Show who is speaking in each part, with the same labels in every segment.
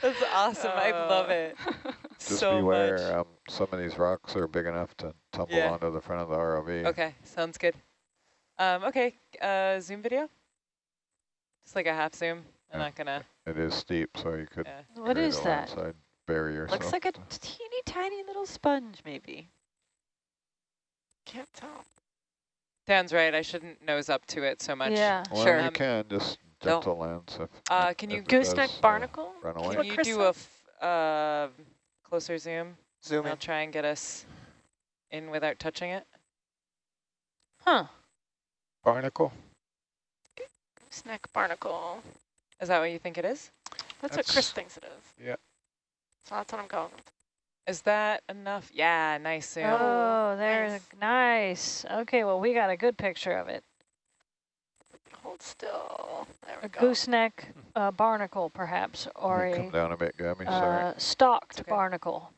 Speaker 1: That's awesome. I love
Speaker 2: Uh,
Speaker 1: it.
Speaker 3: Just
Speaker 1: so
Speaker 3: beware,
Speaker 1: much.
Speaker 3: um, some of these rocks are big enough to tumble
Speaker 1: Yeah.
Speaker 3: onto the front of the ROV.
Speaker 1: Okay, sounds good. Um, okay, uh, zoom video. Just like a half zoom. I'm
Speaker 3: Yeah.
Speaker 1: not gonna.
Speaker 3: It is steep, so you could
Speaker 1: Yeah.
Speaker 4: What
Speaker 3: create
Speaker 4: is
Speaker 3: a
Speaker 4: that?
Speaker 3: landslide barrier.
Speaker 2: Looks like a teeny tiny little sponge, maybe.
Speaker 5: Can't tell.
Speaker 1: Dan's right. I shouldn't nose up to it so much.
Speaker 4: Yeah.
Speaker 3: Well,
Speaker 2: Sure.
Speaker 3: you
Speaker 1: Um,
Speaker 3: can just
Speaker 2: don't-
Speaker 3: gentle lands if.
Speaker 1: Uh,
Speaker 3: if-
Speaker 1: can you
Speaker 3: if it
Speaker 5: Gooseneck
Speaker 3: does, uh,
Speaker 5: barnacle?
Speaker 3: run
Speaker 5: Can
Speaker 3: away.
Speaker 1: Can you do a f uh, closer zoom?
Speaker 6: Zoom
Speaker 1: I'll
Speaker 6: in.
Speaker 1: try and get us in without touching it.
Speaker 4: Huh.
Speaker 3: Barnacle.
Speaker 5: Snack barnacle.
Speaker 1: Is that what you think it is?
Speaker 5: That's, what Chris thinks it is.
Speaker 3: yeah.
Speaker 5: So that's what I'm going with.
Speaker 1: Is that enough? Yeah, nice zoom.
Speaker 4: Oh, there's
Speaker 5: nice.
Speaker 4: nice. Okay, well, we got a good picture of it.
Speaker 5: Hold still. There we
Speaker 4: A
Speaker 5: go.
Speaker 4: gooseneck uh, barnacle, perhaps, or
Speaker 3: come
Speaker 4: a
Speaker 3: down a bit, Gabby. Sorry.
Speaker 4: uh, stalked
Speaker 1: okay.
Speaker 4: barnacle.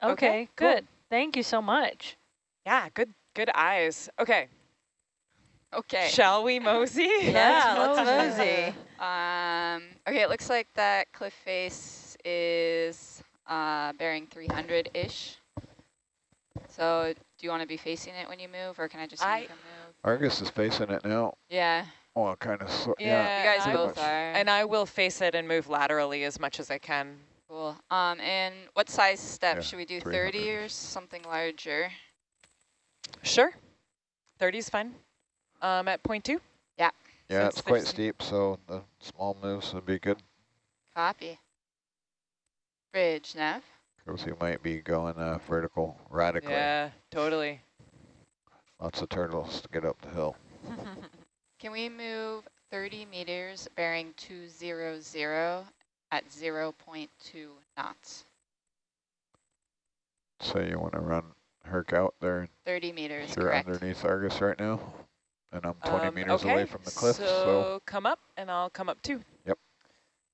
Speaker 1: Okay,
Speaker 4: Okay,
Speaker 1: cool.
Speaker 4: good. Thank you so much.
Speaker 1: Yeah, good good eyes. Okay,
Speaker 2: Okay.
Speaker 1: shall we mosey?
Speaker 2: Yeah,
Speaker 4: Let's
Speaker 2: let's
Speaker 4: mosey.
Speaker 2: mosey. Um, okay, it looks like that cliff face is uh, bearing 300-ish. So do you want to be facing it when you move, or can I just
Speaker 1: I-
Speaker 2: make a move?
Speaker 3: Argus is facing it now.
Speaker 2: Yeah,
Speaker 3: Well, kind of. So,
Speaker 1: Yeah,
Speaker 3: yeah.
Speaker 2: you guys both
Speaker 3: much.
Speaker 2: are.
Speaker 1: And I will face it and move laterally as much as I can.
Speaker 2: Cool. Um, and what size step?
Speaker 3: Yeah,
Speaker 2: Should we do 30 or something larger?
Speaker 1: Sure. 30 is fine. Um, at point two?
Speaker 3: Yeah,
Speaker 1: Since
Speaker 3: it's quite steep, so the small moves would be good
Speaker 2: Copy. Bridge, Nav.
Speaker 3: because you might be going uh, vertical radically.
Speaker 1: Yeah, totally.
Speaker 3: Lots of turtles to get up the hill.
Speaker 2: Can we move 30 meters bearing 200 at 0 0.2 knots?
Speaker 3: So you want to run Herc out there.
Speaker 2: 30 meters,
Speaker 3: You're
Speaker 2: correct.
Speaker 3: underneath Argus right now, and I'm 20
Speaker 1: Um,
Speaker 3: meters
Speaker 1: okay,
Speaker 3: away from the cliff,
Speaker 1: so,
Speaker 3: so
Speaker 1: come up and I'll come up too. Yep.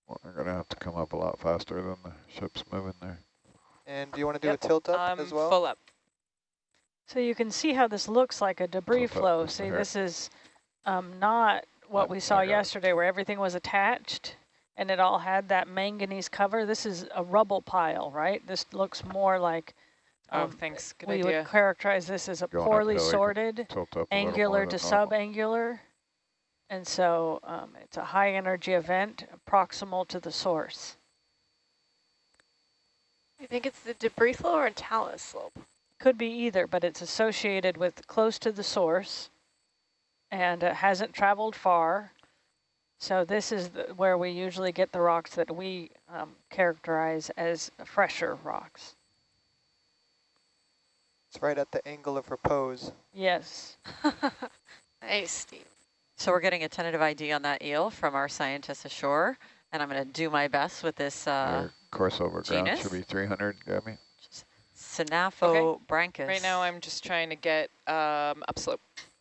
Speaker 3: We're going to have to come up a lot faster than the ship's moving there.
Speaker 6: And do you want to do
Speaker 1: Yep.
Speaker 6: a tilt up
Speaker 1: I'm
Speaker 6: as well?
Speaker 1: full up.
Speaker 4: So you can see how this looks like a debris
Speaker 3: Tilt
Speaker 4: flow. See,
Speaker 3: hair.
Speaker 4: this is um, not what we saw yesterday where everything was attached and it all had that manganese cover. This is a rubble pile, right? This looks more like
Speaker 1: Oh,
Speaker 4: um,
Speaker 1: thanks. Good
Speaker 4: we
Speaker 1: idea.
Speaker 4: would characterize this as a
Speaker 3: Going
Speaker 4: poorly
Speaker 3: uphill, you can
Speaker 4: sorted,
Speaker 3: Tilt up a little
Speaker 4: angular to subangular. And so um, it's a high energy event proximal to the source.
Speaker 5: You think it's the debris flow or a talus slope?
Speaker 4: Could be either, but it's associated with close to the source and it hasn't traveled far. So this is the, where we usually get the rocks that we um, characterize as fresher rocks.
Speaker 6: It's right at the angle of repose.
Speaker 4: Yes.
Speaker 5: Nice, Steve.
Speaker 2: So we're getting a tentative ID on that eel from our scientists ashore, and I'm going to do my best with this uh,
Speaker 3: Your course over ground
Speaker 2: genus?
Speaker 3: should be 300, Gabby.
Speaker 2: Synaphobranchus.
Speaker 1: Right now I'm just trying to get um, upslope.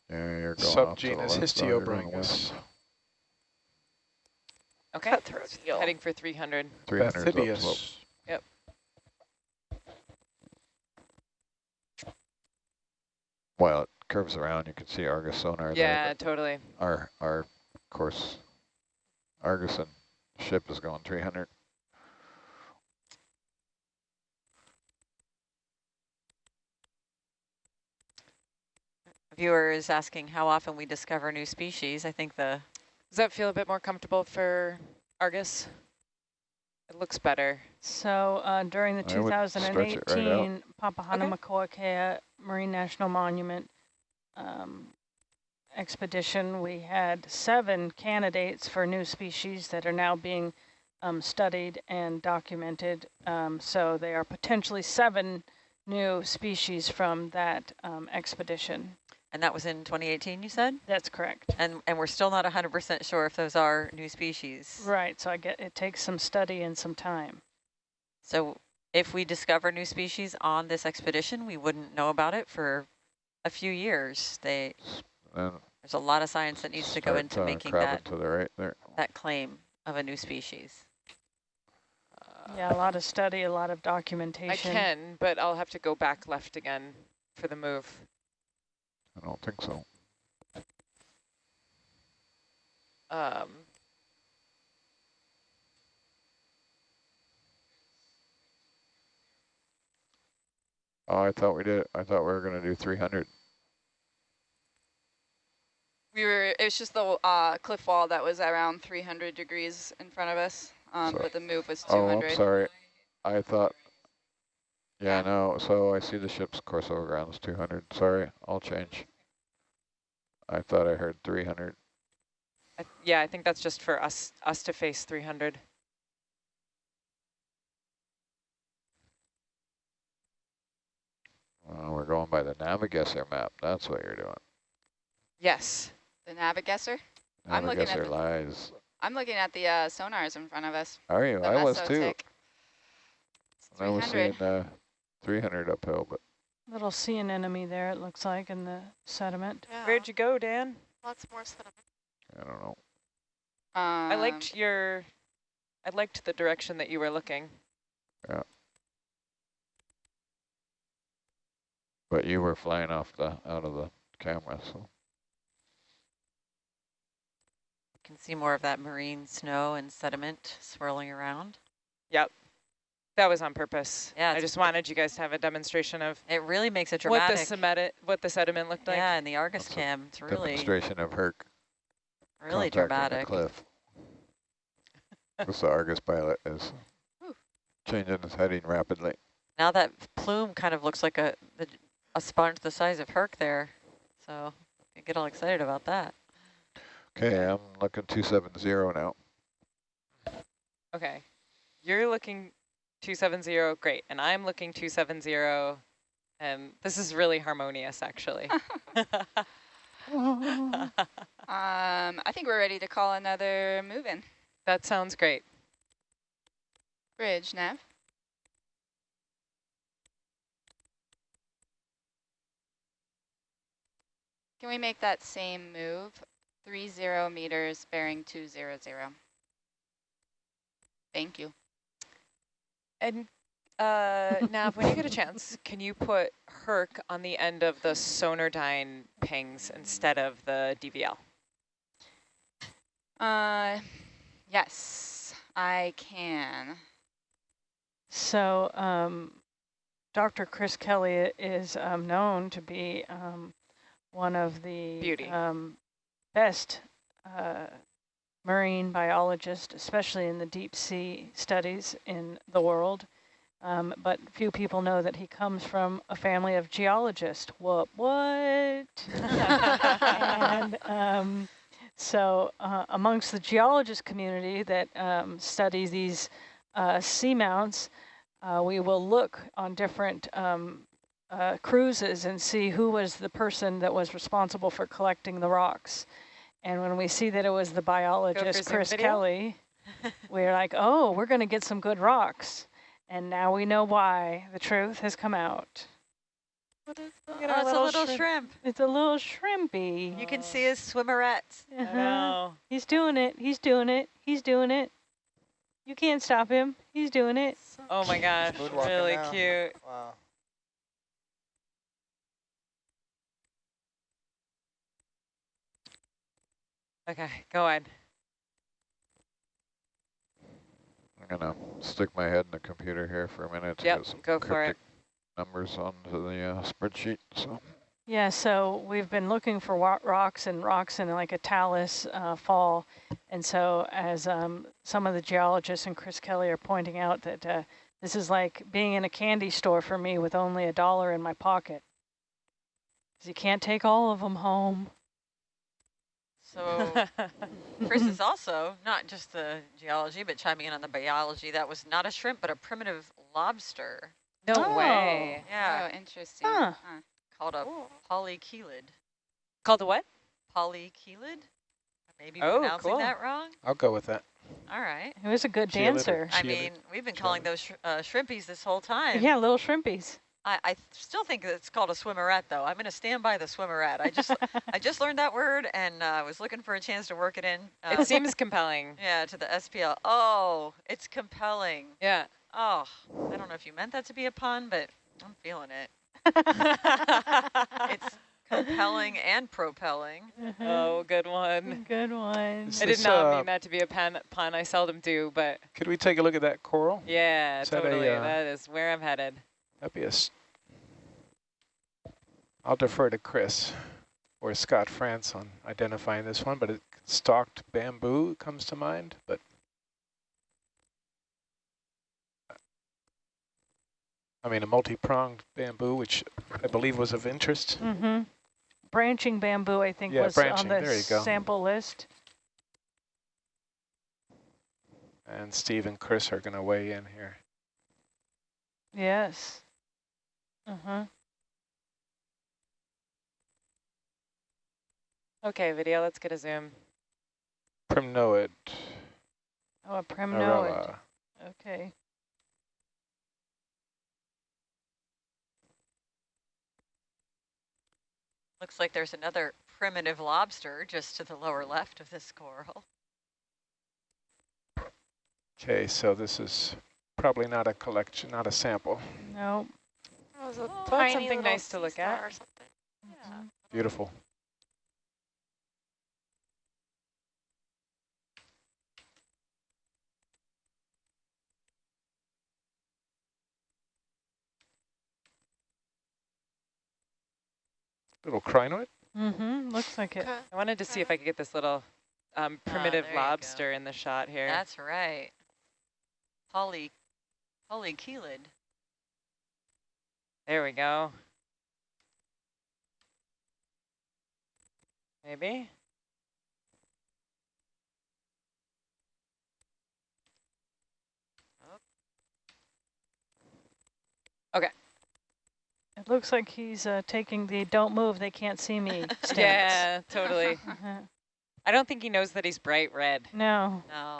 Speaker 3: Yeah, you're going off to the
Speaker 7: Subgenus
Speaker 3: left side, you're going
Speaker 7: Histiobranchus.
Speaker 1: Okay.
Speaker 5: Cutthroat eel.
Speaker 1: Heading for 300.
Speaker 3: 300 is upslope. Well, it curves around. You can see Argus sonar
Speaker 1: Yeah,
Speaker 3: there.
Speaker 1: totally.
Speaker 3: Our, our course, Argus and ship is going 300.
Speaker 2: Viewer is asking how often we discover new species. I think the
Speaker 1: Does that feel a bit more comfortable for Argus? It looks better.
Speaker 4: So uh, during the
Speaker 3: I would stretch it right out.
Speaker 4: 2018 Papahanaumokuakea Marine National Monument um, expedition, we had seven candidates for new species that are now being um, studied and documented. Um, so they are potentially seven new species from that um, expedition.
Speaker 2: And that was in 2018, you said,
Speaker 4: That's correct.
Speaker 2: and and we're still not 100% sure if those are new species.
Speaker 4: Right. So I get it takes some study and some time.
Speaker 2: So if we discover new species on this expedition, we wouldn't know about it for a few years. They
Speaker 3: And
Speaker 2: there's a lot of science that needs to go
Speaker 3: start,
Speaker 2: into
Speaker 3: uh,
Speaker 2: making
Speaker 3: crabbing
Speaker 2: that
Speaker 3: to the right there.
Speaker 2: that claim of a new species.
Speaker 4: Yeah, a lot of study, a lot of documentation.
Speaker 1: I can, but I'll have to go back left again for the move.
Speaker 3: I don't think so.
Speaker 1: Um,
Speaker 3: Oh, I thought we did. I thought we were going to do 300.
Speaker 2: We were, it was just the uh, cliff wall that was around 300 degrees in front of us, um, but the move was 200.
Speaker 3: Oh, I'm sorry. I thought yeah, no, so I see the ship's course over ground is two hundred. Sorry, I'll change. I thought I heard three hundred.
Speaker 1: I, yeah, I think that's just for us us to face 300.
Speaker 3: Uh, we're going by the Navigesser map. That's what you're doing.
Speaker 1: Yes.
Speaker 2: The Navigesser? I'm looking at
Speaker 3: Navigesser
Speaker 2: the-
Speaker 3: lies.
Speaker 2: I'm looking at the uh, sonars in front of us.
Speaker 3: Are you? I was too.
Speaker 2: Mesotic. It's
Speaker 3: I was
Speaker 2: 300.
Speaker 3: seeing uh, 300 uphill, but
Speaker 4: Little sea anemone there, it looks like, in the sediment.
Speaker 5: Yeah,
Speaker 1: Where'd you go, Dan?
Speaker 5: lots more sediment.
Speaker 3: I don't know.
Speaker 2: Um,
Speaker 1: I liked your, I liked the direction that you were looking. Yeah.
Speaker 3: But you were flying off the out of the camera, so You
Speaker 7: Can see more of that marine snow and sediment swirling around.
Speaker 1: That was on purpose.
Speaker 7: Yeah,
Speaker 1: I just wanted you guys to have a demonstration of
Speaker 7: It really makes it dramatic.
Speaker 1: what the sediment, what the sediment looked like.
Speaker 7: yeah, in the Argus
Speaker 3: That's
Speaker 7: cam, it's really,
Speaker 3: demonstration of Herc
Speaker 7: really
Speaker 3: contacting the
Speaker 7: dramatic.
Speaker 3: cliff. Because the Argus pilot is
Speaker 2: Whew.
Speaker 3: changing his heading rapidly.
Speaker 7: Now that plume kind of looks like a the, a sponge the size of Herc there, so I get all excited about that.
Speaker 3: Okay, I'm looking 270 now.
Speaker 1: Okay. You're looking 270, great. And I'm looking 270, and this is really harmonious, actually.
Speaker 2: Um, I think we're ready to call another move in.
Speaker 1: that sounds great.
Speaker 2: Bridge, Nav. Can we make that same move? Three zero meters bearing two zero zero. Thank you.
Speaker 1: And uh, Nav, when you get a chance, can you put Herc on the end of the Sonardyne pings instead of the DVL?
Speaker 2: Uh, yes, I can.
Speaker 4: So um, Dr. Chris Kelly is um, known to be um, one of the Um, best uh, marine biologist, especially in the deep sea studies in the world. Um, but few people know that he comes from a family of geologists. What? What? and um, so uh, amongst the geologist community that um, studies these uh, seamounts, uh, we will look on different um, uh, cruises and see who was the person that was responsible for collecting the rocks. And when we see that it was the biologist, Chris
Speaker 1: video?
Speaker 4: Kelly, we're like, oh, we're going to get some good rocks. And now we know why. The truth has come out.
Speaker 5: What is
Speaker 1: Look
Speaker 5: that?
Speaker 1: at our
Speaker 7: Oh, it's a
Speaker 1: little
Speaker 7: little
Speaker 1: shrimp.
Speaker 7: shrimp.
Speaker 4: It's a little shrimpy.
Speaker 7: You can see his swimmeret.
Speaker 1: I
Speaker 4: Uh-huh.
Speaker 1: know.
Speaker 4: He's doing it. He's doing it. He's doing it. You can't stop him. He's doing it.
Speaker 1: Oh my gosh, really
Speaker 6: now.
Speaker 1: cute.
Speaker 6: Wow.
Speaker 1: Okay, go on.
Speaker 3: I'm gonna stick my head in the computer here for a minute to
Speaker 1: Yep,
Speaker 3: get some
Speaker 1: go for it.
Speaker 3: cryptic numbers onto the uh, spreadsheet. So
Speaker 4: Yeah, so we've been looking for rocks and rocks in like a talus uh, fall. And so as um, some of the geologists and Chris Kelly are pointing out that uh, this is like being in a candy store for me with only a dollar in my pocket. Because you can't take all of them home.
Speaker 7: So Chris is also not just the geology, but chiming in on the biology. That was not a shrimp, but a primitive lobster
Speaker 1: no
Speaker 4: Oh.
Speaker 1: way.
Speaker 7: Yeah,
Speaker 2: Oh, interesting.
Speaker 4: Huh.
Speaker 2: Huh.
Speaker 7: called a
Speaker 5: Cool.
Speaker 7: polychelid.
Speaker 1: Called a what?
Speaker 7: Polychelid? Maybe
Speaker 1: Oh,
Speaker 7: pronouncing
Speaker 1: cool.
Speaker 7: that wrong?
Speaker 8: I'll go with that.
Speaker 7: All right.
Speaker 4: It was a good
Speaker 8: See you later.
Speaker 4: dancer.
Speaker 7: I
Speaker 8: See you later.
Speaker 7: mean, we've been calling those sh uh, shrimpies this whole time.
Speaker 4: Yeah, little shrimpies.
Speaker 7: I, I still think it's called a swimmeret, though. I'm going to stand by the swimmeret. I just I just learned that word and uh, was looking for a chance to work it in. Uh,
Speaker 1: It seems compelling.
Speaker 7: yeah, to the SPL. Oh, it's compelling.
Speaker 1: Yeah.
Speaker 7: Oh, I don't know if you meant that to be a pun, but I'm feeling it. It's compelling and propelling.
Speaker 1: oh, good one.
Speaker 4: Good one.
Speaker 8: Is
Speaker 1: I did not
Speaker 8: uh,
Speaker 1: mean that to be a pun, pun. I seldom do, but
Speaker 8: Could we take a look at that coral?
Speaker 1: yeah,
Speaker 8: Is that a,
Speaker 1: totally.
Speaker 8: uh,
Speaker 1: that is where I'm headed.
Speaker 8: That'd be a s- I'll defer to Chris or Scott France on identifying this one, but it, stalked bamboo comes to mind, but I mean a multi-pronged bamboo, which I believe was of interest.
Speaker 4: Mm-hmm. Branching bamboo, I think,
Speaker 8: Yeah,
Speaker 4: was
Speaker 8: branching,
Speaker 4: on the
Speaker 8: you go.
Speaker 4: sample list.
Speaker 8: And Steve and Chris are going to weigh in here.
Speaker 4: Yes. Uh-huh.
Speaker 1: Okay, video, let's get a zoom.
Speaker 8: Primnoid,
Speaker 4: Oh, a primnoid. Okay.
Speaker 7: Looks like there's another primitive lobster just to the lower left of this coral.
Speaker 8: Okay, so this is probably not a collection, not a sample.
Speaker 4: No.
Speaker 5: That was a
Speaker 1: Oh, that's
Speaker 5: tiny
Speaker 1: something nice to look at.
Speaker 5: Or something.
Speaker 7: Yeah.
Speaker 8: Beautiful. Little crinoid?
Speaker 4: Mm-hmm. Looks like it.
Speaker 1: I wanted to see if I could get this little um, primitive
Speaker 7: there
Speaker 1: lobster in the shot here.
Speaker 7: That's right. Poly, polychelid.
Speaker 1: There we go. Maybe? Okay.
Speaker 4: It looks like he's uh, taking the "don't move, they can't see me" stance.
Speaker 1: Yeah, totally. I don't think he knows that he's bright red.
Speaker 4: No,
Speaker 7: No.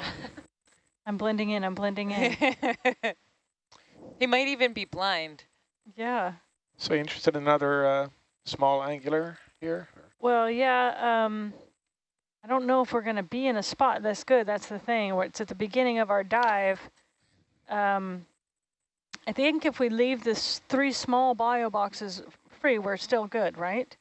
Speaker 4: I'm blending in. I'm blending in.
Speaker 1: he might even be blind.
Speaker 4: Yeah.
Speaker 8: So you interested in another uh, small angular here?
Speaker 4: Well, yeah. Um, I don't know if we're going to be in a spot that's good. That's the thing. It's at the beginning of our dive. Um, I think if we leave this three small bio boxes free, we're still good, right?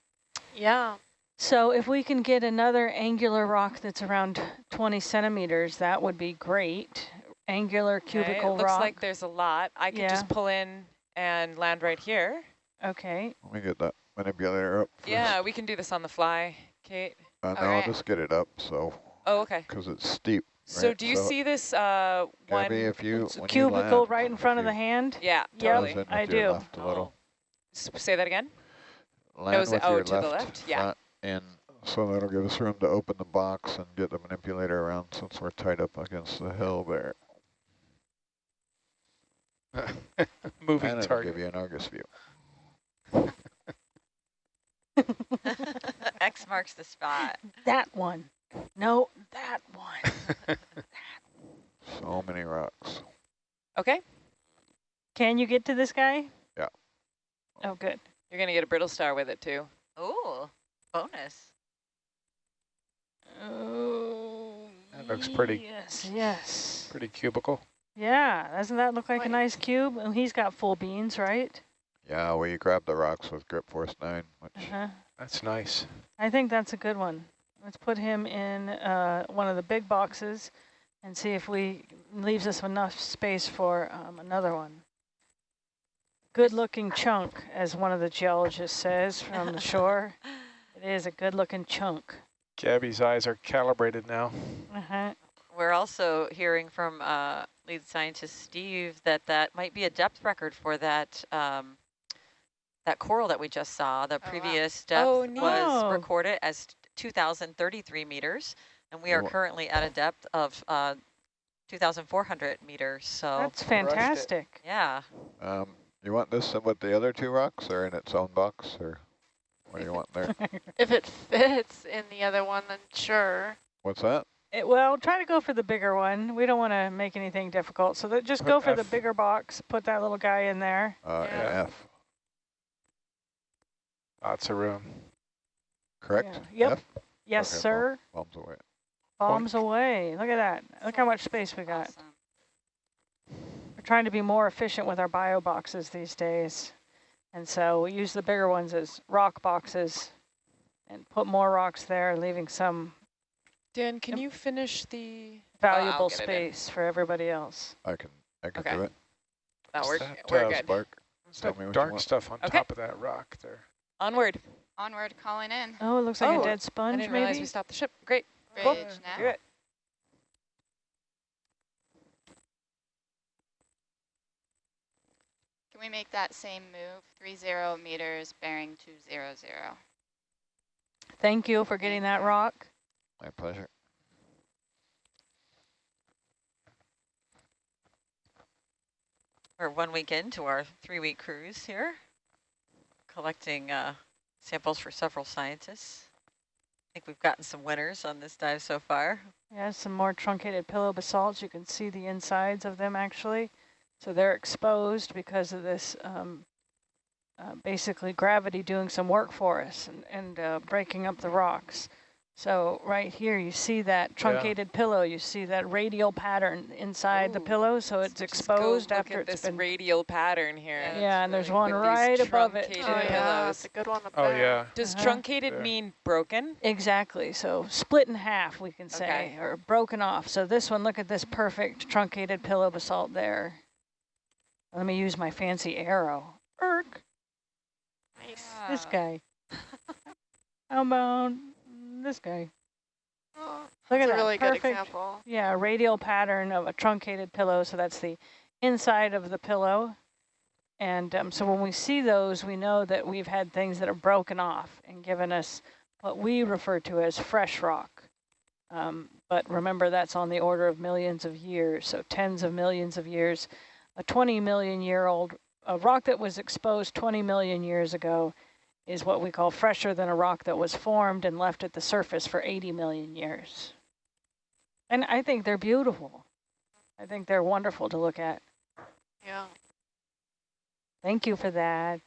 Speaker 5: Yeah.
Speaker 4: So if we can get another angular rock that's around 20 centimeters, that would be great. Angular
Speaker 1: Okay,
Speaker 4: cubical
Speaker 1: It looks
Speaker 4: rock.
Speaker 1: like there's a lot. I could
Speaker 4: Yeah.
Speaker 1: just pull in and land right here.
Speaker 4: okay.
Speaker 3: Let me get that manipulator up. First.
Speaker 1: Yeah, we can do this on the fly, Kate.
Speaker 3: Uh, no,
Speaker 2: Alright.
Speaker 3: I'll just get it up. So,
Speaker 1: Oh, okay.
Speaker 3: because it's steep.
Speaker 1: So
Speaker 3: right?
Speaker 1: do you see this uh, one?
Speaker 3: Gabby, if you
Speaker 4: It's a
Speaker 3: when you
Speaker 4: cubicle
Speaker 3: land,
Speaker 4: right in front of the hand.
Speaker 1: Yeah,
Speaker 4: Yep.
Speaker 1: totally.
Speaker 3: close in
Speaker 4: I do.
Speaker 3: Left a little.
Speaker 1: S- Say that again?
Speaker 3: Land
Speaker 1: is it-
Speaker 3: with
Speaker 1: oh,
Speaker 3: your
Speaker 1: to the
Speaker 3: left,
Speaker 1: left? Yeah.
Speaker 3: And so that'll give us room to open the box and get the manipulator around since we're tied up against the hill there.
Speaker 8: Moving
Speaker 3: and it'll
Speaker 8: target.
Speaker 3: give you an Argus view.
Speaker 7: X marks the spot.
Speaker 4: That one. No, that one.
Speaker 3: So many rocks.
Speaker 1: Okay.
Speaker 4: Can you get to this guy?
Speaker 3: Yeah.
Speaker 4: Oh, good.
Speaker 1: You're going to get a brittle star with it too.
Speaker 7: Oh, bonus.
Speaker 4: Oh,
Speaker 8: That looks pretty- oh,
Speaker 4: Yes, yes.
Speaker 8: Pretty cubical.
Speaker 4: Yeah, doesn't that look like a
Speaker 5: Wait.
Speaker 4: nice cube? And he's got full beans, right?
Speaker 3: Yeah, we grab the rocks with grip force nine, which
Speaker 4: Uh-huh.
Speaker 8: That's nice.
Speaker 4: I think that's a good one. Let's put him in uh, one of the big boxes and see if we leaves us enough space for um, another one. Good looking chunk, as one of the geologists says from the shore. It is a good looking chunk.
Speaker 8: Gabby's eyes are calibrated now.
Speaker 4: Uh-huh.
Speaker 7: We're also hearing from uh, lead scientist Steve that that might be a depth record for that um, that coral that we just saw. The
Speaker 2: wow.
Speaker 7: previous depth
Speaker 1: Oh, neat.
Speaker 7: was
Speaker 4: Oh.
Speaker 7: recorded as 2,033 meters, and we are
Speaker 3: Wha-
Speaker 7: currently at a depth of uh, 2,400 meters. So
Speaker 4: That's fantastic.
Speaker 7: yeah,
Speaker 3: um, you want this with the other two rocks or in its own box or what do you want there?
Speaker 5: If it fits in the other one, then sure.
Speaker 3: What's that?
Speaker 4: It, well, try to go for the bigger one. We don't want to make anything difficult. So that just go
Speaker 8: Put
Speaker 4: for the bigger box. Put that little guy in there.
Speaker 3: Uh,
Speaker 5: Yeah.
Speaker 3: F,
Speaker 8: Lots of room.
Speaker 3: correct?
Speaker 4: Yeah. Yep.
Speaker 3: F?
Speaker 4: Yes,
Speaker 3: Okay,
Speaker 4: sir.
Speaker 3: Bombs away.
Speaker 4: Bombs away. Look at that. Look how much space we got.
Speaker 2: Awesome.
Speaker 4: We're trying to be more efficient with our bio boxes these days. And so we use the bigger ones as rock boxes and put more rocks there, leaving some
Speaker 1: Dan, can you finish the...
Speaker 4: valuable
Speaker 1: get
Speaker 4: space for everybody else.
Speaker 3: I can, I can
Speaker 1: Okay.
Speaker 3: do it.
Speaker 1: No,
Speaker 8: What's
Speaker 1: we're,
Speaker 8: that,
Speaker 1: we're
Speaker 8: uh,
Speaker 1: good.
Speaker 3: Spark.
Speaker 8: It's
Speaker 3: Tell me what you
Speaker 8: dark
Speaker 3: want.
Speaker 8: stuff on
Speaker 1: Okay.
Speaker 8: top of that rock there.
Speaker 1: Onward.
Speaker 2: Onward, calling in.
Speaker 4: Oh, it looks like
Speaker 1: Oh,
Speaker 4: a dead sponge,
Speaker 1: I
Speaker 4: sponge,
Speaker 1: didn't realize we stopped the ship. Great.
Speaker 2: Bridge
Speaker 1: Cool.
Speaker 2: now.
Speaker 1: Do it.
Speaker 2: Can we make that same move? Three zero meters, bearing two zero zero.
Speaker 4: Thank you for getting that rock.
Speaker 3: My pleasure.
Speaker 7: We're one week into our three-week cruise here, collecting uh, samples for several scientists. I think we've gotten some winners on this dive so far.
Speaker 4: Yeah, some more truncated pillow basalts. You can see the insides of them actually. So they're exposed because of this um, uh, basically gravity doing some work for us and, and uh, breaking up the rocks. So right here you see that truncated pillow. You see that radial pattern inside the pillow. So it's
Speaker 1: Just go
Speaker 4: exposed
Speaker 1: look
Speaker 4: after
Speaker 1: at
Speaker 4: it's
Speaker 1: this
Speaker 4: been
Speaker 1: radial pattern here.
Speaker 2: Yeah,
Speaker 4: Yeah, and there's one right above it.
Speaker 5: Oh
Speaker 4: too.
Speaker 5: yeah,
Speaker 1: pillows.
Speaker 5: that's a good one. up
Speaker 8: Oh,
Speaker 5: there.
Speaker 8: yeah.
Speaker 1: Does
Speaker 4: Uh-huh.
Speaker 1: truncated
Speaker 8: There.
Speaker 1: mean broken?
Speaker 4: Exactly. So split in half, we can say,
Speaker 1: Okay.
Speaker 4: or broken off. So this one, look at this perfect truncated pillow basalt there. Let me use my fancy arrow. Erk,
Speaker 5: Nice.
Speaker 4: this guy. How about this guy?
Speaker 5: Oh,
Speaker 4: Look at
Speaker 5: a
Speaker 4: that
Speaker 5: really
Speaker 4: perfect,
Speaker 5: good example.
Speaker 4: yeah, radial pattern of a truncated pillow. So that's the inside of the pillow. And um, so when we see those, we know that we've had things that are broken off and given us what we refer to as fresh rock. Um, but remember, that's on the order of millions of years, so tens of millions of years. A 20 million year old a rock that was exposed 20 million years ago is what we call fresher than a rock that was formed and left at the surface for 80 million years. And I think they're beautiful. I think they're wonderful to look at.
Speaker 5: Yeah.
Speaker 4: Thank you for that.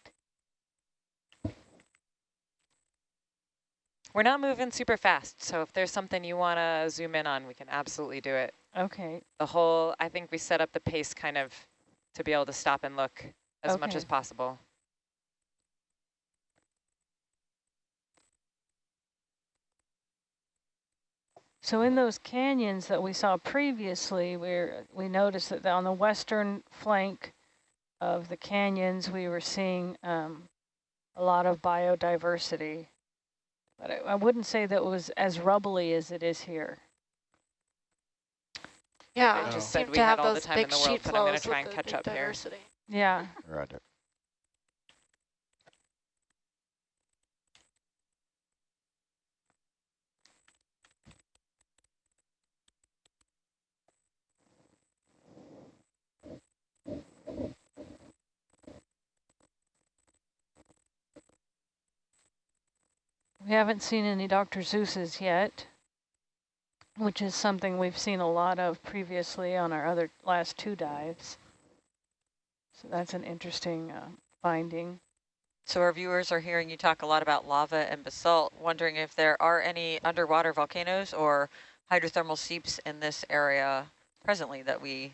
Speaker 1: We're not moving super fast, so if there's something you want to zoom in on, we can absolutely do it.
Speaker 4: Okay.
Speaker 1: The whole, I think we set up the pace kind of to be able to stop and look as much as possible.
Speaker 4: So in those canyons that we saw previously, where we noticed that on the western flank of the canyons, we were seeing um, a lot of biodiversity. But I, I wouldn't say that it was as rubbly as it is here.
Speaker 5: Yeah.
Speaker 1: I
Speaker 8: Oh.
Speaker 1: just
Speaker 5: seem
Speaker 1: said we
Speaker 5: to
Speaker 1: had
Speaker 5: have
Speaker 1: all the
Speaker 5: those
Speaker 1: time in
Speaker 5: big
Speaker 1: the world,
Speaker 5: sheet
Speaker 1: but I'm going to
Speaker 5: flows
Speaker 1: try and catch
Speaker 5: big
Speaker 1: up here.
Speaker 4: Yeah.
Speaker 3: Roger.
Speaker 4: We haven't seen any Dr. Seuss's yet, which is something we've seen a lot of previously on our other last two dives. So that's an interesting uh, finding.
Speaker 7: So our viewers are hearing you talk a lot about lava and basalt, wondering if there are any underwater volcanoes or hydrothermal seeps in this area presently that we,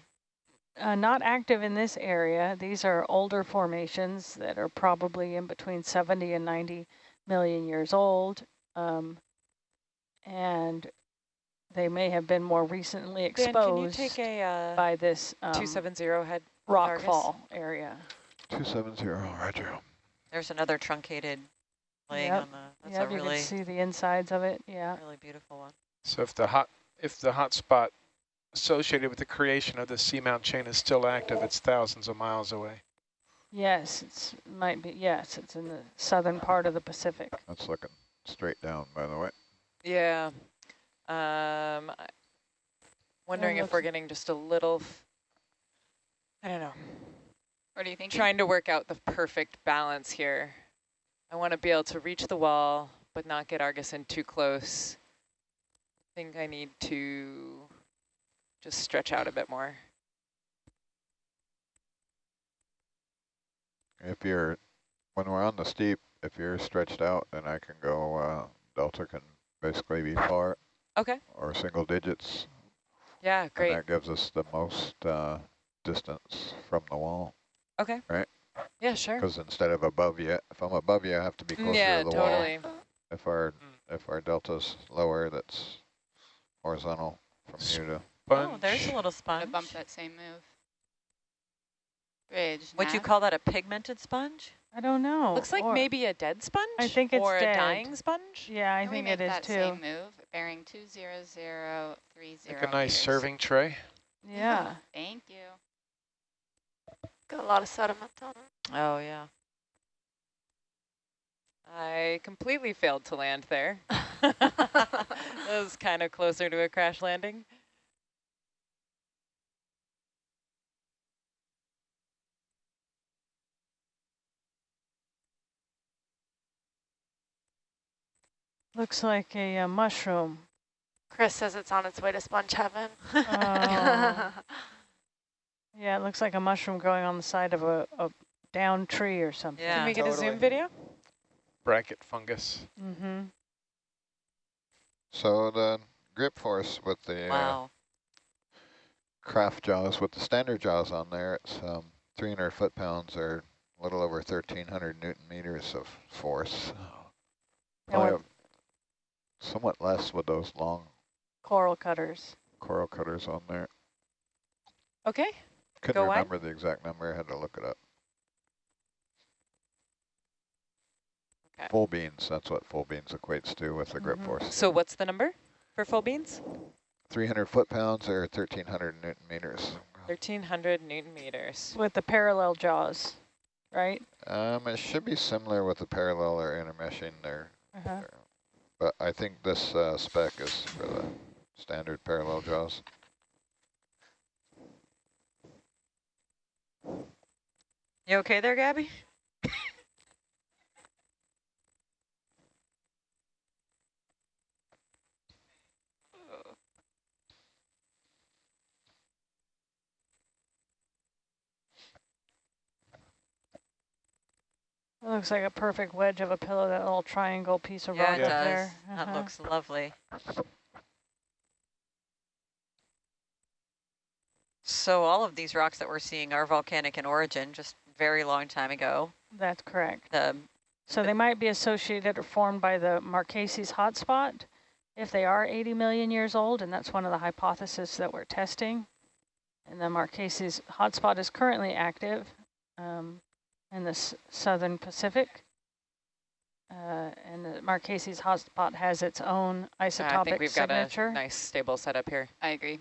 Speaker 4: Uh, not active in this area. These are older formations that are probably in between 70 and 90 million years old. Um, and they may have been more recently
Speaker 1: Dan, can you
Speaker 4: exposed
Speaker 1: take a uh,
Speaker 4: by this um,
Speaker 1: 270 head? Argus?
Speaker 4: rockfall area.
Speaker 3: 270, roger.
Speaker 7: there's another truncated laying
Speaker 4: Yep.
Speaker 7: on the, that's
Speaker 4: Yep,
Speaker 7: a
Speaker 4: you
Speaker 7: really,
Speaker 4: can see the insides of it. Yeah.
Speaker 7: really beautiful one.
Speaker 8: So if the hot if the hot spot associated with the creation of the seamount chain is still active, it's thousands of miles away.
Speaker 4: Yes, it's might be. Yes, it's in the southern part of the Pacific.
Speaker 3: That's looking straight down, by the way.
Speaker 1: Yeah. Um, wondering if we're getting just a little, I don't know,
Speaker 2: What do you think?
Speaker 1: trying to work out the perfect balance here. I want to be able to reach the wall, but not get Argus in too close. I think I need to just stretch out a bit more.
Speaker 3: If you're, when we're on the steep, if you're stretched out, then I can go, uh, delta can basically be far
Speaker 1: Okay.
Speaker 3: or single digits.
Speaker 1: Yeah, great.
Speaker 3: And that gives us the most uh, distance from the wall.
Speaker 1: Okay.
Speaker 3: Right.
Speaker 1: Yeah, sure.
Speaker 3: Because instead of above you, if I'm above you, I have to be closer
Speaker 1: Yeah,
Speaker 3: to the wall.
Speaker 1: totally.
Speaker 3: If our
Speaker 8: Mm.
Speaker 3: if our delta's lower, that's horizontal from here to.
Speaker 7: Oh, there's a little
Speaker 2: to
Speaker 7: sponge.
Speaker 2: bump that same move. Bridge.
Speaker 7: Would you call that a pigmented sponge?
Speaker 4: I don't know.
Speaker 1: Looks like
Speaker 4: Or-
Speaker 1: maybe a dead sponge
Speaker 4: I think it's
Speaker 1: or
Speaker 4: dead.
Speaker 1: a dying sponge.
Speaker 4: Yeah, I
Speaker 2: Can we
Speaker 4: think
Speaker 2: make
Speaker 4: it is
Speaker 2: that
Speaker 4: too.
Speaker 2: same move? Bearing 20030
Speaker 8: Like a nice
Speaker 2: meters.
Speaker 8: serving tray.
Speaker 4: Yeah.
Speaker 2: Thank you.
Speaker 5: Got a lot of sediment on it.
Speaker 7: Oh, yeah.
Speaker 1: I completely failed to land there. that was kind of closer to a crash landing.
Speaker 4: Looks like a, uh mushroom.
Speaker 5: Chris says it's on its way to sponge heaven.
Speaker 4: Oh. Yeah, it looks like a mushroom growing on the side of a, a down tree or something.
Speaker 7: Yeah.
Speaker 1: Can we get a zoom video?
Speaker 8: Bracket fungus.
Speaker 4: Mm-hmm.
Speaker 3: So the grip force with the uh,
Speaker 7: Wow.
Speaker 3: Kraft jaws, with the standard jaws on there, it's um, 300 foot-pounds or a little over 1,300 newton meters of force. Probably
Speaker 4: with
Speaker 3: a- somewhat less with those long
Speaker 4: coral cutters.
Speaker 3: coral cutters on there.
Speaker 1: Okay.
Speaker 3: Couldn't
Speaker 1: Go wide?
Speaker 3: remember the exact number, I had to look it up.
Speaker 1: Okay.
Speaker 3: Full beans, that's what full beans equates to with the grip
Speaker 4: Mhm.
Speaker 3: force.
Speaker 1: So what's the number for full beans?
Speaker 3: 300 foot-pounds or 1,300 newton meters.
Speaker 1: 1,300 newton meters.
Speaker 4: With the parallel jaws, right?
Speaker 3: Um, it should be similar with the parallel or intermeshing there,
Speaker 4: Uh-huh.
Speaker 3: But I think this uh, spec is for the standard parallel jaws.
Speaker 7: You okay there, Gabby?
Speaker 4: It looks like a perfect wedge of a pillow, that little triangle piece of
Speaker 7: Yeah,
Speaker 4: rock
Speaker 7: it
Speaker 4: up
Speaker 7: does.
Speaker 4: there.
Speaker 7: That
Speaker 4: Uh-huh.
Speaker 7: looks lovely. So all of these rocks that we're seeing are volcanic in origin, just very long time ago.
Speaker 4: That's correct.
Speaker 7: The
Speaker 4: So they might be associated or formed by the Marquesas hotspot if they are 80 million years old, and that's one of the hypotheses that we're testing. And the Marquesas hotspot is currently active um, in the s southern Pacific. Uh, and the Marquesas hotspot has its own
Speaker 1: I
Speaker 4: isotopic
Speaker 1: think we've
Speaker 4: signature.
Speaker 1: got a nice stable setup here.
Speaker 2: I agree.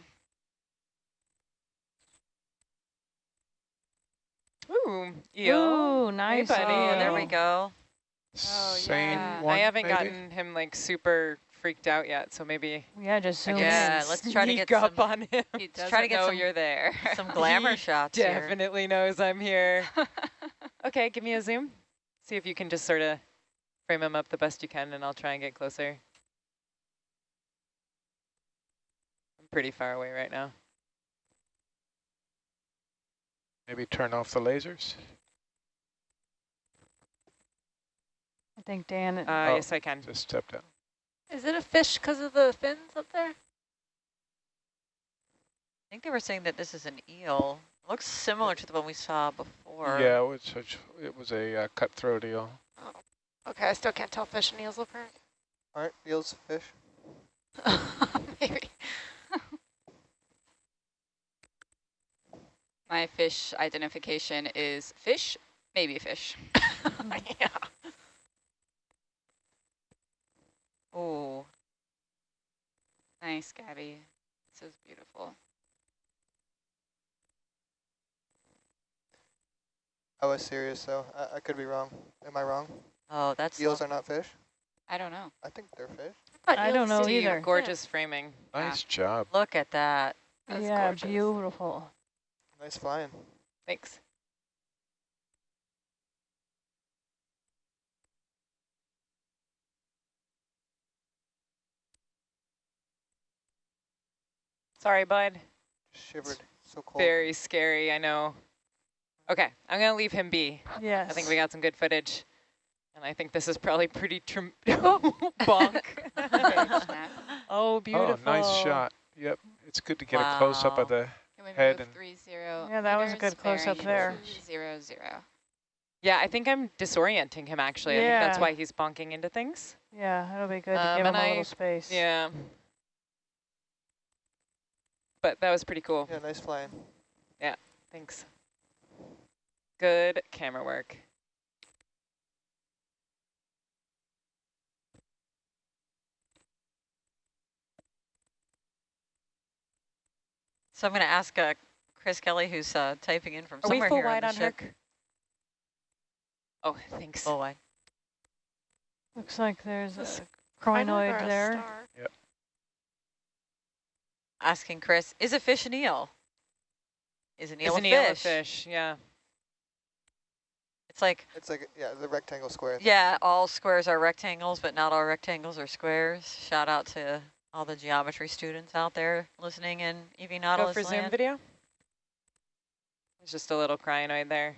Speaker 1: Ooh, eel.
Speaker 4: Ooh, nice.
Speaker 1: buddy.
Speaker 7: oh, there we go.
Speaker 8: Same
Speaker 2: yeah.
Speaker 8: one,
Speaker 1: I haven't
Speaker 8: maybe?
Speaker 1: gotten him like super freaked out yet, so maybe
Speaker 4: Yeah, just zoom
Speaker 1: can
Speaker 7: Yeah,
Speaker 4: in.
Speaker 7: let's try to get
Speaker 1: up
Speaker 7: some-
Speaker 1: on him.
Speaker 2: He doesn't
Speaker 7: try to get
Speaker 2: know
Speaker 7: some-
Speaker 2: you're there.
Speaker 7: Some glamour
Speaker 1: He
Speaker 7: shots here.
Speaker 1: Definitely knows I'm here. okay, give me a zoom. See if you can just sort of frame him up the best you can, and I'll try and get closer. I'm pretty far away right now.
Speaker 8: Maybe turn off the lasers.
Speaker 4: I think Dan,
Speaker 1: Uh,
Speaker 8: Oh.
Speaker 1: Yes, I can.
Speaker 8: Just stepped out.
Speaker 5: Is it a fish because of the fins up there?
Speaker 7: I think they were saying that this is an eel. Looks similar to the one we saw before.
Speaker 8: Yeah, it was, such, it was a uh, cutthroat eel.
Speaker 5: Okay, I still can't tell fish and eels apart.
Speaker 6: Aren't eels fish?
Speaker 5: Maybe.
Speaker 2: My fish identification is fish, maybe fish.
Speaker 5: yeah.
Speaker 7: Ooh.
Speaker 2: Nice, Gabby. This is beautiful.
Speaker 6: I was serious though. I, I could be wrong. Am I wrong?
Speaker 7: Oh, that's
Speaker 6: Eels
Speaker 7: lo-
Speaker 6: are not fish?
Speaker 2: I don't know.
Speaker 6: I think they're fish.
Speaker 4: I don't know
Speaker 1: See,
Speaker 4: either.
Speaker 1: Gorgeous framing.
Speaker 8: Nice ah. job.
Speaker 7: Look at that.
Speaker 5: That's
Speaker 4: yeah,
Speaker 5: gorgeous.
Speaker 4: beautiful.
Speaker 6: Nice flying.
Speaker 1: Thanks. Sorry, bud.
Speaker 6: Shivered. So cold.
Speaker 1: Very scary, I know. Okay, I'm going to leave him be.
Speaker 4: Yes.
Speaker 1: I think we got some good footage. And I think this is probably pretty trim bonk. Oh, beautiful.
Speaker 8: Oh, nice shot. Yep, it's good to get a close-up of the, Head and-
Speaker 2: three zero?
Speaker 4: Yeah, that was a good close-up there.
Speaker 2: two Zero zero.
Speaker 1: Yeah, I think I'm disorienting him, actually. I think that's why he's bonking into things.
Speaker 4: Yeah, it'll be good to
Speaker 1: Um,
Speaker 4: give him
Speaker 1: and
Speaker 4: a
Speaker 1: I-
Speaker 4: little space.
Speaker 1: Yeah. But that was pretty cool.
Speaker 6: Yeah, nice flying.
Speaker 1: Yeah, thanks. Good camera work.
Speaker 7: So I'm going to ask uh, Chris Kelly, who's uh, typing in from
Speaker 1: Are
Speaker 7: somewhere here on the on ship.
Speaker 1: Her? Oh, thanks.
Speaker 7: Full wide.
Speaker 4: Looks like there's
Speaker 5: this a crinoid
Speaker 4: there.
Speaker 5: Star. Yep.
Speaker 7: Asking Chris, is a fish an eel? Is an eel
Speaker 1: is
Speaker 7: a
Speaker 1: an fish? Eel a
Speaker 7: fish?
Speaker 1: Yeah.
Speaker 7: It's like,
Speaker 6: It's like, yeah, the rectangle square.
Speaker 7: yeah, all squares are rectangles, but not all rectangles are squares. Shout out to all the geometry students out there listening in EV
Speaker 1: Go
Speaker 7: Nautilus
Speaker 1: for zoom video. It's just a little crinoid there.